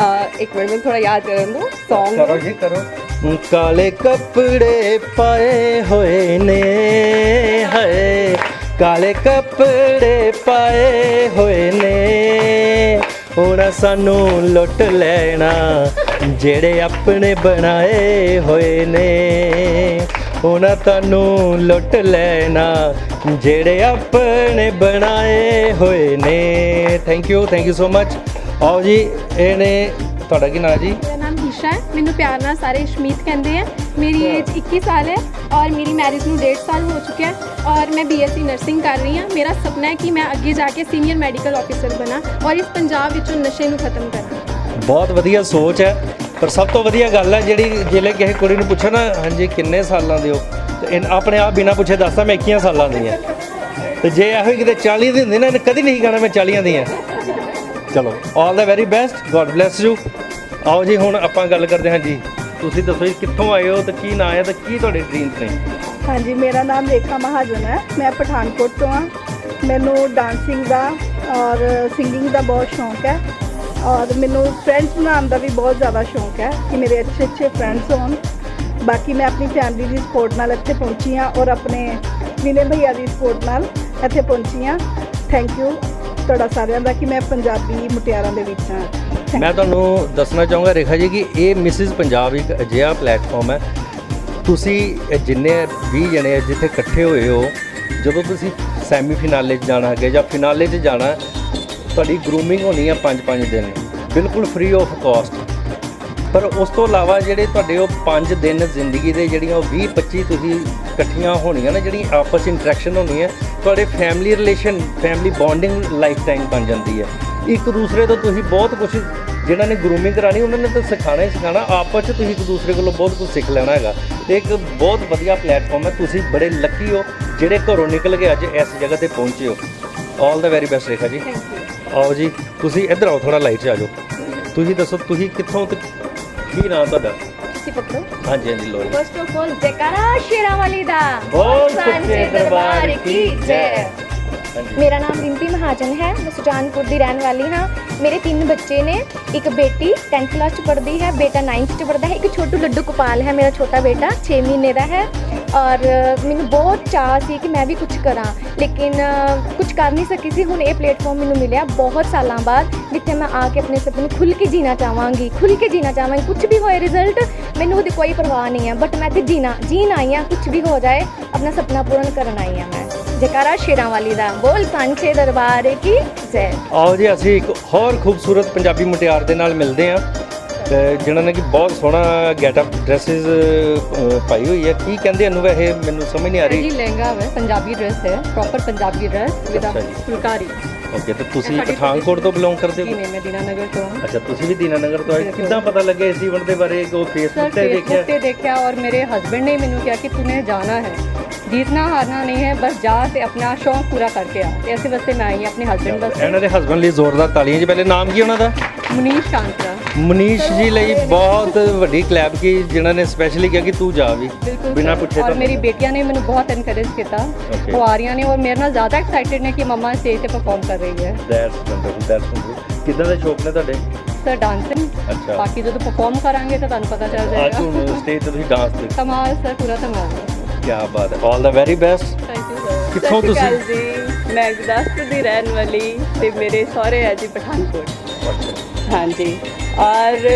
ਅ, ਇੱਕ ਮਿੰਟ ਮੈਨੂੰ ਥੋੜਾ ਯਾਦ ਕਰਨ ਦਿਓ। Song ਕਰੋ ਜੀ ਕਰੋ। ਕਾਲੇ ਕੱਪੜੇ ਪਾਏ ਹੋਏ ਨੇ ਹਾਏ। ਕਾਲੇ ਕੱਪੜੇ ਪਾਏ ਹੋਏ ਨੇ। ਹੁਣ ਸਾਨੂੰ ਲੁੱਟ ਲੈਣਾ ਜਿਹੜੇ ਆਪਣੇ ਬਣਾਏ ਹੋਏ ਨੇ ਉਹਨਾਂ ਤੁਹਾਨੂੰ ਲੁੱਟ ਲੈਣਾ। ਜਿਹੜੇ ਆਪਣੇ ਬਣਾਏ ਹੋਏ ਨੇ। Thank you thank you so much ਆਓ ਜੀ ਇਹਨੇ ਤੁਹਾਡਾ ਕੀ ਨਾਮ ਜੀ? ਮੇਰਾ ਨਾਮ ਈਸ਼ਾ ਹੈ। ਮੈਨੂੰ ਪਿਆਰ ਨਾਲ ਸਾਰੇ ਸ਼ਮੀਤ ਕਹਿੰਦੇ ਆ। ਮੇਰੀ ਏਜ 21 ਸਾਲ ਹੈ ਔਰ ਮੇਰੀ ਮੈਰਿਜ ਨੂੰ 1.5 ਸਾਲ ਹੋ ਚੁੱਕਿਆ ਹੈ ਔਰ ਮੈਂ ਬੀਐਸਸੀ ਨਰਸਿੰਗ ਕਰ ਰਹੀ ਹਾਂ। ਮੇਰਾ ਸੁਪਨਾ ਹੈ ਕਿ ਮੈਂ ਅੱਗੇ ਜਾ ਕੇ ਸੀਨੀਅਰ ਮੈਡੀਕਲ ਆਫੀਸਰ ਬਣਾ ਔਰ ਇਸ ਪੰਜਾਬ ਵਿੱਚੋਂ ਨਸ਼ੇ ਨੂੰ ਖਤਮ ਕਰਾਂ। ਬਹੁਤ ਵਧੀਆ ਸੋਚ ਹੈ ਪਰ ਸਭ ਤੋਂ ਵਧੀਆ ਗੱਲ ਹੈ ਜਿਹੜੀ ਜਿਹੜੇ ਕਿਸੇ ਕੁੜੀ ਨੂੰ ਪੁੱਛੋ ਨਾ ਹਾਂਜੀ ਕਿੰਨੇ ਸਾਲਾਂ ਦੇ ਹੋ? ਤੇ ਆਪਣੇ ਆਪ ਬਿਨਾਂ ਪੁੱਛੇ ਦੱਸਦਾ ਮੈਂ 21 ਸਾਲਾਂ ਦੀ ਹਾਂ। ਤੇ ਜੇ ਇਹੋ ਹੀ ਕਿਤੇ 40 ਦੀ ਹੁੰਦੀ ਨਾ ਇਹਨੇ ਕਦੀ ਨਹੀਂ ਕਹਿਣਾ ਮੈਂ 40 ਦੀ ਹਾਂ ਚਲੋ। All the very best God bless you ਆਓ ਜੀ ਹੁਣ ਆਪਾਂ ਗੱਲ ਕਰਦੇ ਹਾਂ ਜੀ। ਤੁਸੀਂ ਦੱਸੋ ਜੀ ਕਿੱਥੋਂ ਆਏ ਹੋ ਤੇ ਕੀ ਨਾਂ ਹੈ ਤੇ ਕੀ ਤੁਹਾਡੇ ਡ੍ਰੀਮਸ ਨੇ? ਹਾਂਜੀ ਮੇਰਾ ਨਾਮ ਰੇਖਾ ਮਹਾਜਨ ਹੈ। ਮੈਂ ਪਠਾਨਕੋਟ ਤੋਂ ਹਾਂ। ਮੈਨੂੰ ਡਾਂਸਿੰਗ ਦਾ ਔਰ ਸਿੰਗਿੰਗ ਦਾ ਬਹੁਤ ਸ਼ੌਂਕ ਹੈ। ਔਰ ਮੈਨੂੰ ਫਰੈਂਡਸ ਬਣਾਉਣ ਦਾ ਵੀ ਬਹੁਤ ਜ਼ਿਆਦਾ ਸ਼ੌਂਕ ਹੈ ਕਿ ਮੇਰੇ ਅੱਛੇ ਅੱਛੇ ਫਰੈਂਡਸ ਹੋਣ। ਬਾਕੀ ਮੈਂ ਆਪਣੀ ਫੈਮਿਲੀ ਦੀ ਸਪੋਰਟ ਨਾਲ ਇੱਥੇ ਪਹੁੰਚੀ ਹਾਂ ਔਰ ਆਪਣੇ ਵਿਨੇ ਭਈਆ ਦੀ ਸਪੋਰਟ ਨਾਲ ਇੱਥੇ ਪਹੁੰਚੀ ਹਾਂ। ਥੈਂਕ ਯੂ ਤੁਹਾਡਾ ਸਾਰਿਆਂ ਦਾ ਕਿ ਮੈਂ ਪੰਜਾਬੀ ਮੁਟਿਆਰਾਂ ਦੇ ਵਿੱਚ ਹਾਂ। ਮੈਂ ਤੁਹਾਨੂੰ ਦੱਸਣਾ ਚਾਹੂੰਗਾ ਰੇਖਾ ਜੀ ਕਿ ਇਹ ਮਿਸਿਸ ਪੰਜਾਬ ਇੱਕ ਅਜਿਹਾ ਪਲੇਟਫਾਰਮ ਹੈ। ਤੁਸੀਂ ਜਿੰਨੇ 20 ਜਣੇ ਜਿੱਥੇ ਇਕੱਠੇ ਹੋਏ ਹੋ, ਜਦੋਂ ਤੁਸੀਂ ਸੈਮੀ ਫਿਨਾਲੇ 'ਚ ਜਾਣਾ ਹੈਗੇ ਜਾਂ ਫਿਨਾਲੇ 'ਚ ਜਾਣਾ ਤੁਹਾਡੀ ਗਰੂਮਿੰਗ ਹੋਣੀ ਆ 5-5 ਦਿਨ ਬਿਲਕੁਲ ਫ੍ਰੀ ਆਫ ਕਾਸਟ ਪਰ ਉਸ ਤੋਂ ਇਲਾਵਾ ਜਿਹੜੇ ਤੁਹਾਡੇ ਉਹ 5 ਦਿਨ ਜ਼ਿੰਦਗੀ ਦੇ ਜਿਹੜੀਆਂ ਉਹ 20 25 ਤੁਸੀਂ ਇਕੱਠੀਆਂ ਹੋਣੀਆਂ ਨਾ ਜਿਹੜੀ ਆਪਸ ਇੰਟਰੈਕਸ਼ਨ ਹੋਣੀ ਹੈ ਤੁਹਾਡੇ family relation family bonding life time ਬਣ ਜਾਂਦੀ ਹੈ। ਇੱਕ ਦੂਸਰੇ ਤੋਂ ਤੁਸੀਂ ਬਹੁਤ ਕੁਝ ਜਿਹਨਾਂ ਨੇ ਗਰੂਮਿੰਗ ਕਰਾਣੀ ਉਹਨਾਂ ਨੇ ਤਾਂ ਸਿਖਾਣਾ ਹੀ ਸਿਖਾਣਾ ਆਪਸ 'ਚ ਤੁਸੀਂ ਇੱਕ ਦੂਸਰੇ ਕੋਲੋਂ ਬਹੁਤ ਕੁਝ ਸਿੱਖ ਲੈਣਾ ਹੈਗਾ। ਤੇ ਇੱਕ ਬਹੁਤ ਵਧੀਆ ਪਲੇਟਫਾਰਮ ਹੈ, ਤੁਸੀਂ ਬੜੇ ਲੱਕੀ ਹੋ, ਜਿਹੜੇ ਘਰੋਂ ਨਿਕਲ ਕੇ ਅੱਜ ਇਸ ਜਗ੍ਹਾ ਤੇ ਪਹੁੰਚੇ ਹੋ। ਆਲ ਦਾ ਵੈਰੀ ਬੈਸਟ ਰੇਖਾ ਜੀ। ਆਓ ਜੀ ਤੁਸੀਂ ਇੱਧਰ ਆਓ ਥੋੜਾ ਲਾਈਟ 'ਚ ਆ ਜਾਓ। ਤੁਸੀਂ ਦੱਸੋ ਤੁਸੀਂ ਕਿੱਥੋਂ ਤੇ ਕੀ ਨਾਮ ਤੁਹਾਡਾ? ਤੁਸੀਂ ਪਕੜੋ ਹਾਂਜੀ ਹਾਂਜੀ ਲੋ ਫਸਟ ਆਫ ਆਲ ਜੈਕਾਰਾ ਸ਼ੇਰਾਂ ਵਾਲੀ ਦਾ। ਬੋਲ ਸੱਚੇ ਦਰਬਾਰ ਕੀ ਜੈ। ਮੇਰਾ ਨਾਮ ਰਿੰਪੀ ਮਹਾਜਨ ਹੈ ਮੈਂ ਸੁਜਾਨਪੁਰ ਦੀ ਰਹਿਣ ਵਾਲੀ ਹਾਂ। ਮੇਰੇ ਤਿੰਨ ਬੱਚੇ ਨੇ ਇੱਕ ਬੇਟੀ 10th ਕਲਾਸ ਚ ਪੜ੍ਹਦੀ ਹੈ ਬੇਟਾ 9th ਚ ਪੜ੍ਹਦਾ ਹੈ ਇੱਕ ਛੋਟੂ ਲੱਡੂ ਗੋਪਾਲ ਹੈ ਮੇਰਾ ਛੋਟਾ ਬੇਟਾ 6 ਮਹੀਨੇ ਦਾ ਹੈ। ਔਰ ਮੈਨੂੰ ਬਹੁਤ ਚਾਹ ਸੀ ਕਿ ਮੈਂ ਵੀ ਕੁਝ ਕਰਾਂ, ਲੇਕਿਨ ਕੁਝ ਕਰ ਨਹੀਂ ਸਕੀ ਸੀ। ਹੁਣ ਇਹ ਪਲੇਟਫਾਰਮ ਮੈਨੂੰ ਮਿਲਿਆ ਬਹੁਤ ਸਾਲਾਂ ਬਾਅਦ, ਜਿੱਥੇ ਮੈਂ ਆ ਕੇ ਆਪਣੇ ਸੁਪਨੇ ਖੁੱਲ ਕੇ ਜੀਣਾ ਚਾਹਾਂਗੀ ਖੁੱਲ ਕੇ ਜੀਣਾ ਚਾਹਾਂਗੀ। ਕੁਝ ਵੀ ਹੋਏ ਰਿਜ਼ਲਟ ਮੈਨੂੰ ਉਹਦੀ ਕੋਈ ਪਰਵਾਹ ਨਹੀਂ ਹੈ। ਬਟ ਮੈਂ ਤੇ ਜੀਣਾ, ਜੀਣ ਆਈ ਹਾਂ ਕੁਝ ਵੀ ਹੋ ਜਾਏ, ਆਪਣਾ ਸੁਪਨਾ ਪੂਰਨ ਕਰਨ ਆਈ ਹਾਂ ਮੈਂ। ਜੈਕਾਰਾ ਸ਼ੇਰਾਂ ਵਾਲੀ ਦਾ, ਬੋਲ ਸਾਂਝੇ ਦਰਬਾਰ ਕੀ ਜੈ। ਆਓ ਜੀ, ਅਸੀਂ ਇੱਕ ਹੋਰ ਖੂਬਸੂਰਤ ਪੰਜਾਬੀ ਮੁਟਿਆਰ ਦੇ ਨਾਲ ਮਿਲਦੇ ਹਾਂ। ਤੇ ਜਿਨ੍ਹਾਂ ਨੇ ਕਿ ਬਹੁਤ ਸੋਹਣਾ ਗੈਟਅਪ ਡਰੈਸਸ ਪਾਈ ਹੋਈ ਹੈ ਕੀ ਕਹਿੰਦੇ ਇਹਨੂੰ ਵੈਸੇ ਮੈਨੂੰ ਸਮਝ ਨਹੀਂ ਆ ਜੀ ਰਹੀ ਲਹਿੰਗਾ ਹੈ ਪੰਜਾਬੀ ਡਰੈਸ ਹੈ ਪ੍ਰੋਪਰ ਪੰਜਾਬੀ ਡਰੈਸ ਵਿਦ ਅੱਛਾ ਜੀ। ਫੁਲਕਾਰੀ ਓਕੇ ਤੇ ਤੁਸੀਂ ਸਾਡੀ ਪਠਾਨਕੋਟ ਤੋਂ ਬਿਲੋਂਗ ਕਰਦੇ ਜੀ ਹੋ ਨਹੀਂ ਮੈਂ ਦੀਨਾਨਗਰ ਤੋਂ ਹਾਂ ਅੱਛਾ ਤੁਸੀਂ ਵੀ ਦੀਨਾਨਗਰ ਤੋਂ ਆਏ ਬਿਲਕੁਲ। ਕਿੱਦਾਂ ਪਤਾ ਲੱਗਿਆ ਇਸ ਈਵੈਂਟ ਦੇ ਬਾਰੇ ਉਹ सर ਫੇਸਬੁੱਕ ਤੇ फेसबुक ਦੇਖਿਆ पे देखा और मेरे हस्बैंड ने मैंने क्या कि तूने जाना है जीतना हारना नहीं है बस जा ते अपना शौक पूरा करके आ ते ऐसे वास्ते मैं आई हूं अपने हस्बैंड वास्ते ਇਹਨਾਂ ਦੇ ਹਸਬੰਡ ਲਈ ਜ਼ੋਰਦਾਰ ਤਾਲੀਆਂ ਜੀ ਪਹਿਲੇ ਨਾਮ ਕੀ ਉਹਨਾਂ ਦਾ मुनीश कांतरा ਮਨੀਸ਼ ਜੀ ਲਈ ਬਹੁਤ ਵੱਡੀ ਕਲੈਪ ਕੀ ਜਿਨ੍ਹਾਂ ਨੇ ਸਪੈਸ਼ਲੀ ਕਿਹਾ ਕਿ ਤੂੰ ਜਾ ਵੀ ਬਿਨਾ ਪੁੱਛੇ ਤਾਂ। ਮੇਰੀ ਬੇਟੀਆਂ ਨੇ ਮੈਨੂੰ ਬਹੁਤ ਐਨਕਰੇਜ ਕੀਤਾ। ਉਹ ਆ ਰਹੀਆਂ ਨੇ ਔਰ ਮੇਰੇ ਨਾਲ ਜ਼ਿਆਦਾ ਐਕਸਾਈਟਡ ਨੇ ਕਿ ਮਮਾ ਸਟੇਜ ਤੇ ਪਰਫਾਰਮ ਕਰ ਰਹੀ ਹੈ। ਦੈਟਸ ਵੰਡਰਫੁਲ ਦੈਟਸ ਵੰਡਰਫੁਲ ਕਿਦਾਂ ਦੇ ਸ਼ੌਕ ਨੇ ਤੁਹਾਡੇ? ਸਰ ਡਾਂਸਿੰਗ ਅੱਛਾ। ਬਾਕੀ ਜਦੋਂ ਪਰਫਾਰਮ ਕਰਾਂਗੇ ਤਾਂ ਤੁਹਾਨੂੰ ਪਤਾ ਚੱਲ ਜਾਏਗਾ। ਅੱਜ ਸਟੇਜ ਤੇ ਤੁਸੀਂ ਡਾਂਸ ਤੇ ਕਮਾਲ ਸਰ ਪੂਰਾ ਧਮਾਲ। ਕੀ ਬਾਤ ਹੈ। All the very best thank you sir ਕਿੱਥੋਂ ਤੁਸੀਂ? ਮੈਂ ਗੁਰਦਾਸਪੁਰ ਦੀ ਰਹਿਣ ਵਾਲੀ ਤੇ ਮੇਰੇ ਸਹੁਰੇ ਆ ਜੀ ਪਠਾਨਕੋਟ। ਹਾਂਜੀ। ਔਰ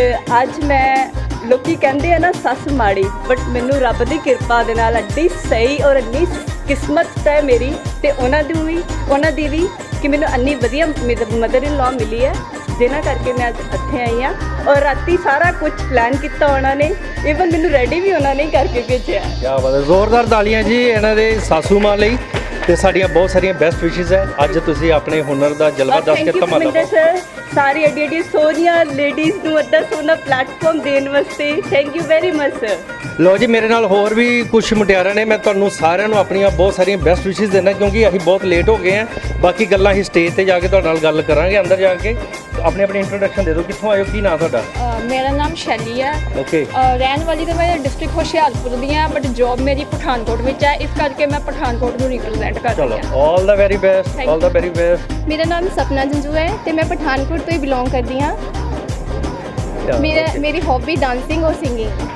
ਅੱਜ ਮੈਂ ਲੋਕੀ ਕਹਿੰਦੇ ਆ ਨਾ ਸੱਸ ਮਾੜੀ ਬਟ ਮੈਨੂੰ ਰੱਬ ਦੀ ਕਿਰਪਾ ਦੇ ਨਾਲ ਅੱਡੀ ਸਹੀ ਔਰ ਇੰਨੀ ਕਿਸਮਤ ਹੈ ਮੇਰੀ ਤੇ ਉਹਨਾਂ ਦੀ ਵੀ, ਉਹਨਾਂ ਦੀ ਵੀ ਕਿ ਮੈਨੂੰ ਇੰਨੀ ਵਧੀਆ ਮਦਰ ਇਨ ਲਾ ਮਿਲੀ ਹੈ ਜਿਹਨਾਂ ਕਰਕੇ ਮੈਂ ਅੱਜ ਇੱਥੇ ਆਈ ਹਾਂ ਔਰ ਰਾਤੀ ਸਾਰਾ ਕੁਝ ਪਲਾਨ ਕੀਤਾ ਉਹਨਾਂ ਨੇ ਇਵਨ ਮੈਨੂੰ ਰੈਡੀ ਵੀ ਉਹਨਾਂ ਨੇ ਕਰਕੇ ਭੇਜਿਆ। ਕੀ ਬਾਤ ਹੈ, ਜ਼ੋਰਦਾਰ ਤਾਲੀਆਂ ਜੀ ਇਹਨਾਂ ਦੇ ਸਾਸੂ ਮਾਂ ਲਈ। ਤੇ ਸਾਡੀਆਂ ਬਹੁਤ ਸਾਰੀਆਂ ਬੈਸਟ ਵਿਸ਼ੇਸ ਹੈ। ਅੱਜ ਤੁਸੀਂ ਆਪਣੇ ਹੁਨਰ ਦਾ ਜਲਵਾ ਦੱਸ ਕੇ ਧਮਾਲਾ ਪਰਮਿੰਦਰ ਸਰ ਸਾਰੀ ਐਡੀ ਐਡੀ ਸੋਹਣੀਆਂ ਲੇਡੀਜ਼ ਨੂੰ ਅੱਡਾ ਸੋਹਣਾ ਪਲੇਟਫਾਰਮ ਦੇਣ ਵਾਸਤੇ। Thank you very much sir ਲੋ ਜੀ ਮੇਰੇ ਨਾਲ ਹੋਰ ਵੀ ਕੁਝ ਮੁਟਿਆਰਾਂ ਨੇ। ਮੈਂ ਤੁਹਾਨੂੰ ਸਾਰਿਆਂ ਨੂੰ ਆਪਣੀਆਂ ਬਹੁਤ ਸਾਰੀਆਂ ਬੈਸਟ ਵਿਸ਼ੇਸ ਦੇਣਾ ਕਿਉਂਕਿ ਅਸੀਂ ਬਹੁਤ ਲੇਟ ਹੋ ਗਏ ਆ ਬਾਕੀ ਗੱਲਾਂ ਅਸੀਂ ਸਟੇਜ ਤੇ ਜਾ ਕੇ ਤੁਹਾਡੇ ਨਾਲ ਗੱਲ ਕਰਾਂਗੇ ਅੰਦਰ ਜਾ ਕੇ। ਆਪਣੀ ਆਪਣੀ ਇੰਟਰੋਡਕਸ਼ਨ ਦੇ ਦਿਓ ਕਿੱਥੋਂ ਆਏ ਹੋ? ਕੀ ਨਾਂ ਤੁਹਾਡਾ? ਮੇਰਾ ਨਾਮ ਸ਼ੈਲੀ ਹੈ ਓਕੇ ਅ, ਰਹਿਣ ਵਾਲੀ ਤਾਂ ਮੈਂ ਡਿਸਟ੍ਰਿਕਟ ਹੁਸ਼ਿਆਰਪੁਰ ਦੀ ਹਾਂ ਬਟ ਜੌਬ ਮੇਰੀ ਪਠਾਨਕੋਟ ਵਿੱਚ ਹੈ ਇਸ ਕਰਕੇ ਮੈਂ ਪਠਾਨਕੋਟ ਨੂੰ ਰਿਪਰੈਜ਼ੈਂਟ ਕਰਦੀ ਚਲੋ ਹਾਂ all the very best all the very best ਮੇਰਾ ਨਾਮ ਸਪਨਾ ਜੰਜੂ ਹੈ ਤੇ ਮੈਂ ਪਠਾਨਕੋਟ ਤੋਂ ਹੀ ਬਿਲੋਂਗ ਕਰਦੀ ਹਾਂ ਮੇਰਾ ਮੇਰੀ ਹੌਬੀ ਡਾਂਸਿੰਗ ਔਰ ਸਿੰਗਿੰਗ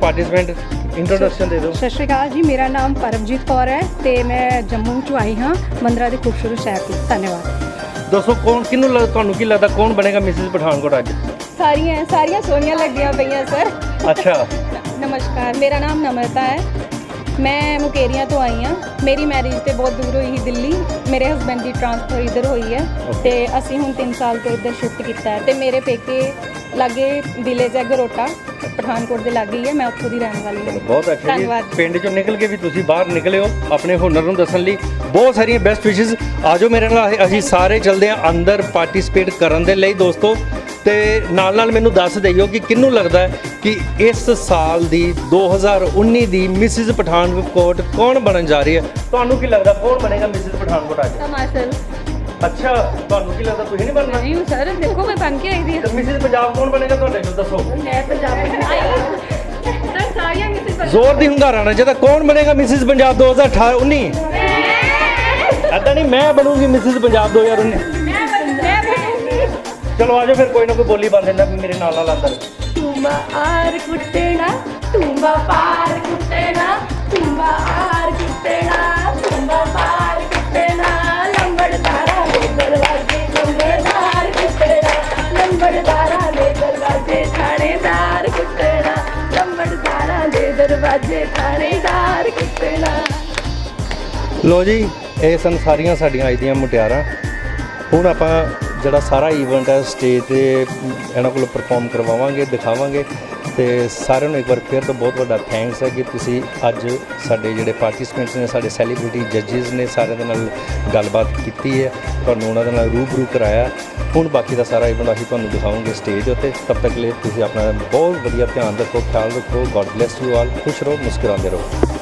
ਪਾਰਟਿਸਪੈਂਟ ਇੰਟਰੋਡਕਸ਼ਨ ਦੇ ਦਿਓ। ਸਤਿ ਸ਼੍ਰੀ ਅਕਾਲ ਜੀ ਮੇਰਾ ਨਾਮ ਪਰਮਜੀਤ ਕੌਰ ਹੈ ਤੇ ਮੈਂ ਜੰਮੂ ਤੋਂ ਆਈ ਹਾਂ ਮੰਦਰਾ ਦੇ ਖੂਬਸੂਰਤ ਸ਼ਹਿਰ ਤੋਂ ਧੰਨਵਾਦ। ਦੱਸੋ ਕੌਣ ਕਿਹਨੂੰ ਤੁਹਾਨੂੰ ਕੀ ਲੱਗਦਾ ਕੌਣ ਬਣੇਗਾ ਮਿਸਿਸ ਪਠਾਨਕੋਟ ਅੱਜ? ਸਾਰੀਆਂ ਸਾਰੀਆਂ ਸੋਹਣੀਆਂ ਲੱਗੀਆਂ ਪਈਆਂ ਸਰ। ਅੱਛਾ। [laughs] ਨਮਸਕਾਰ ਮੇਰਾ ਨਾਮ ਨਮਰਤਾ ਹੈ ਮੈਂ ਮੁਕੇਰੀਆਂ ਤੋਂ ਆਈ ਹਾਂ ਮੇਰੀ ਮੈਰਿਜ ਤੇ ਬਹੁਤ ਦੂਰ ਹੋਈ ਸੀ ਦਿੱਲੀ। ਮੇਰੇ ਹਸਬੰਡ ਦੀ ਟ੍ਰਾਂਸਫਰ ਇੱਧਰ ਹੋਈ ਹੈ ਤੇ ਅਸੀਂ ਹੁਣ 3 ਸਾਲ ਤੋਂ ਇੱਧਰ ਸ਼ਿਫਟ ਕੀਤਾ ਹੈ ਤੇ ਮੇਰੇ ਪੇਕੇ ਲਾਗੇ ਵਿਲੇਜ ਹੈ ਗਰੋਟਾ। ਪਠਾਨਕੋਟ ਦੇ ਲਾਗੇ ਹੀ ਹੈ ਮੈਂ ਉੱਥੋਂ ਦੀ ਰਹਿਣ ਵਾਲੀ ਹਾਂ। ਬਹੁਤ ਅੱਛਾ ਜੀ। ਧੰਨਵਾਦ। ਪਿੰਡ ਚੋਂ ਨਿਕਲ ਕੇ ਵੀ ਤੁਸੀਂ ਬਾਹਰ ਨਿਕਲੇ ਹੋ। ਆਪਣੇ ਹੁਨਰ ਨੂੰ ਦੱਸਣ ਲਈ ਬਹੁਤ ਸਾਰੀਆਂ ਬੈਸਟ ਵਿਸ਼ੇਸ ਆਜੋ ਮੇਰੇ ਨਾਲ। ਅਸੀਂ ਸਾਰੇ ਚੱਲਦੇ ਹਾਂ ਅੰਦਰ ਪਾਰਟਿਸਿਪੇਟ ਕਰਨ ਦੇ ਲਈ ਦੋਸਤੋ। ਤੇ ਨਾਲ ਨਾਲ ਮੈਨੂੰ ਦੱਸ ਦਈਓ ਕਿ ਕਿਹਨੂੰ ਲੱਗਦਾ ਹੈ ਕਿ ਇਸ ਸਾਲ ਦੀ 2019 ਦੀ ਮਿਸਿਸ ਪਠਾਨਕੋਟ ਕੌਣ ਬਣਨ ਜਾ ਰਹੀ ਹੈ? ਤੁਹਾਨੂੰ ਕੀ ਲੱਗਦਾ ਕੌਣ ਬਣੇਗਾ ਮਿਸਿਸ ਪਠਾਨਕੋਟ ਅੱਜ? ਟਮਾਟਰ ਅੱਛਾ ਤੁਹਾਨੂੰ ਕੀ ਲੱਗਦਾ ਤੁਸੀਂ ਨਹੀਂ ਬਣਨਾ? ਨਹੀਂ ਸਰ ਦੇਖੋ ਮੈਂ ਬਣ ਕੇ ਆਈ ਦੀ ਤੇ ਮਿਸਿਸ ਪੰਜਾਬ ਕੌਣ ਬਣੇਗਾ ਤੁਹਾਡੇ ਨੂੰ ਦੱਸੋ। ਮੈਂ ਪੰਜਾਬ ਸਰ ਸਾਰੀਆਂ ਕਿਸੇ ਜ਼ੋਰ ਦੀ ਹੁੰਗਾਰਾ ਨਾ ਜਿਹਦਾ ਕੌਣ ਬਣੇਗਾ ਮਿਸਿਸ ਪੰਜਾਬ 2018 19 ਐਦਾਂ ਨਹੀਂ ਮੈਂ ਬਣੂਗੀ ਮਿਸਿਸ ਪੰਜਾਬ 2019 ਚਲੋ ਆਜੋ ਫਿਰ ਕੋਈ ਨਾ ਕੋਈ ਬੋਲੀ ਬੰਦ ਦਿੰਦਾ ਮੇਰੇ ਨਾਲ ਨਾਲ ਅੰਦਰ ਤੁੰਬਾ ਆਰ ਕੁੱਟਣਾ ਤੁੰਬਾ ਪਾਰ ਕੁੱਟਣਾ ਤੁੰਬਾ ਆਰ ਕੁੱਟਣਾ ਤੁੰਬਾ ਪਾਰ ਕੁੱਟਣਾ ਲੰਬੜਦਾਰਾ ਦੇ ਦਰਵਾਜ਼ੇ ਲੰਬੜਦਾਰ ਕੁੱਟਣਾ ਲੰਬੜਦਾਰਾ ਦੇ ਦਰਵਾਜ਼ੇ ਥਾਣੇਦਾਰ ਕੁੱਟਣਾ ਲੰਬੜਦਾਰਾ ਦੇ ਦਰਵਾਜ਼ੇ ਥਾਣੇਦਾਰ ਕੁੱਟਣਾ। ਲੋ ਜੀ ਇਹ ਸਨ ਸਾਰੀਆਂ ਸਾਡੀਆਂ ਅੱਜ ਦੀਆਂ ਮੁਟਿਆਰਾਂ। ਹੁਣ ਆਪਾਂ ਜਿਹੜਾ ਸਾਰਾ ਈਵੈਂਟ ਹੈ ਸਟੇਜ ਤੇ ਇਹਨਾਂ ਕੋਲ ਪਰਫਾਰਮ ਕਰਵਾਵਾਂਗੇ, ਦਿਖਾਵਾਂਗੇ ਤੇ ਸਾਰਿਆਂ ਨੂੰ ਇੱਕ ਵਾਰ ਫਿਰ ਤੋਂ ਬਹੁਤ ਵੱਡਾ ਥੈਂਕਸ ਹੈ ਕਿ ਤੁਸੀਂ ਅੱਜ ਸਾਡੇ ਜਿਹੜੇ ਪਾਰਟਿਸਪੈਂਟਸ ਨੇ, ਸਾਡੇ ਸੈਲੀਬ੍ਰਿਟੀ ਜੱਜਸ ਨੇ ਸਾਰਿਆਂ ਦੇ ਨਾਲ ਗੱਲਬਾਤ ਕੀਤੀ ਹੈ। ਤੁਹਾਨੂੰ ਉਹਨਾਂ ਦੇ ਨਾਲ ਰੂਬਰੂ ਕਰਾਇਆ। ਹੁਣ ਬਾਕੀ ਦਾ ਸਾਰਾ ਈਵੈਂਟ ਅਸੀਂ ਤੁਹਾਨੂੰ ਦਿਖਾਵਾਂਗੇ ਸਟੇਜ ਦੇ ਉੱਤੇ। ਤਬ ਤੱਕ ਲਈ ਤੁਸੀਂ ਆਪਣਾ ਬਹੁਤ ਵਧੀਆ ਧਿਆਨ ਰੱਖੋ, ਖਿਆਲ ਰੱਖੋ। ਗੋਡ ਬlesਸ ਯੂ ਆਲ ਖੁਸ਼ ਰਹੋ, ਮੁਸਕਰਾਉਂਦੇ ਰਹੋ।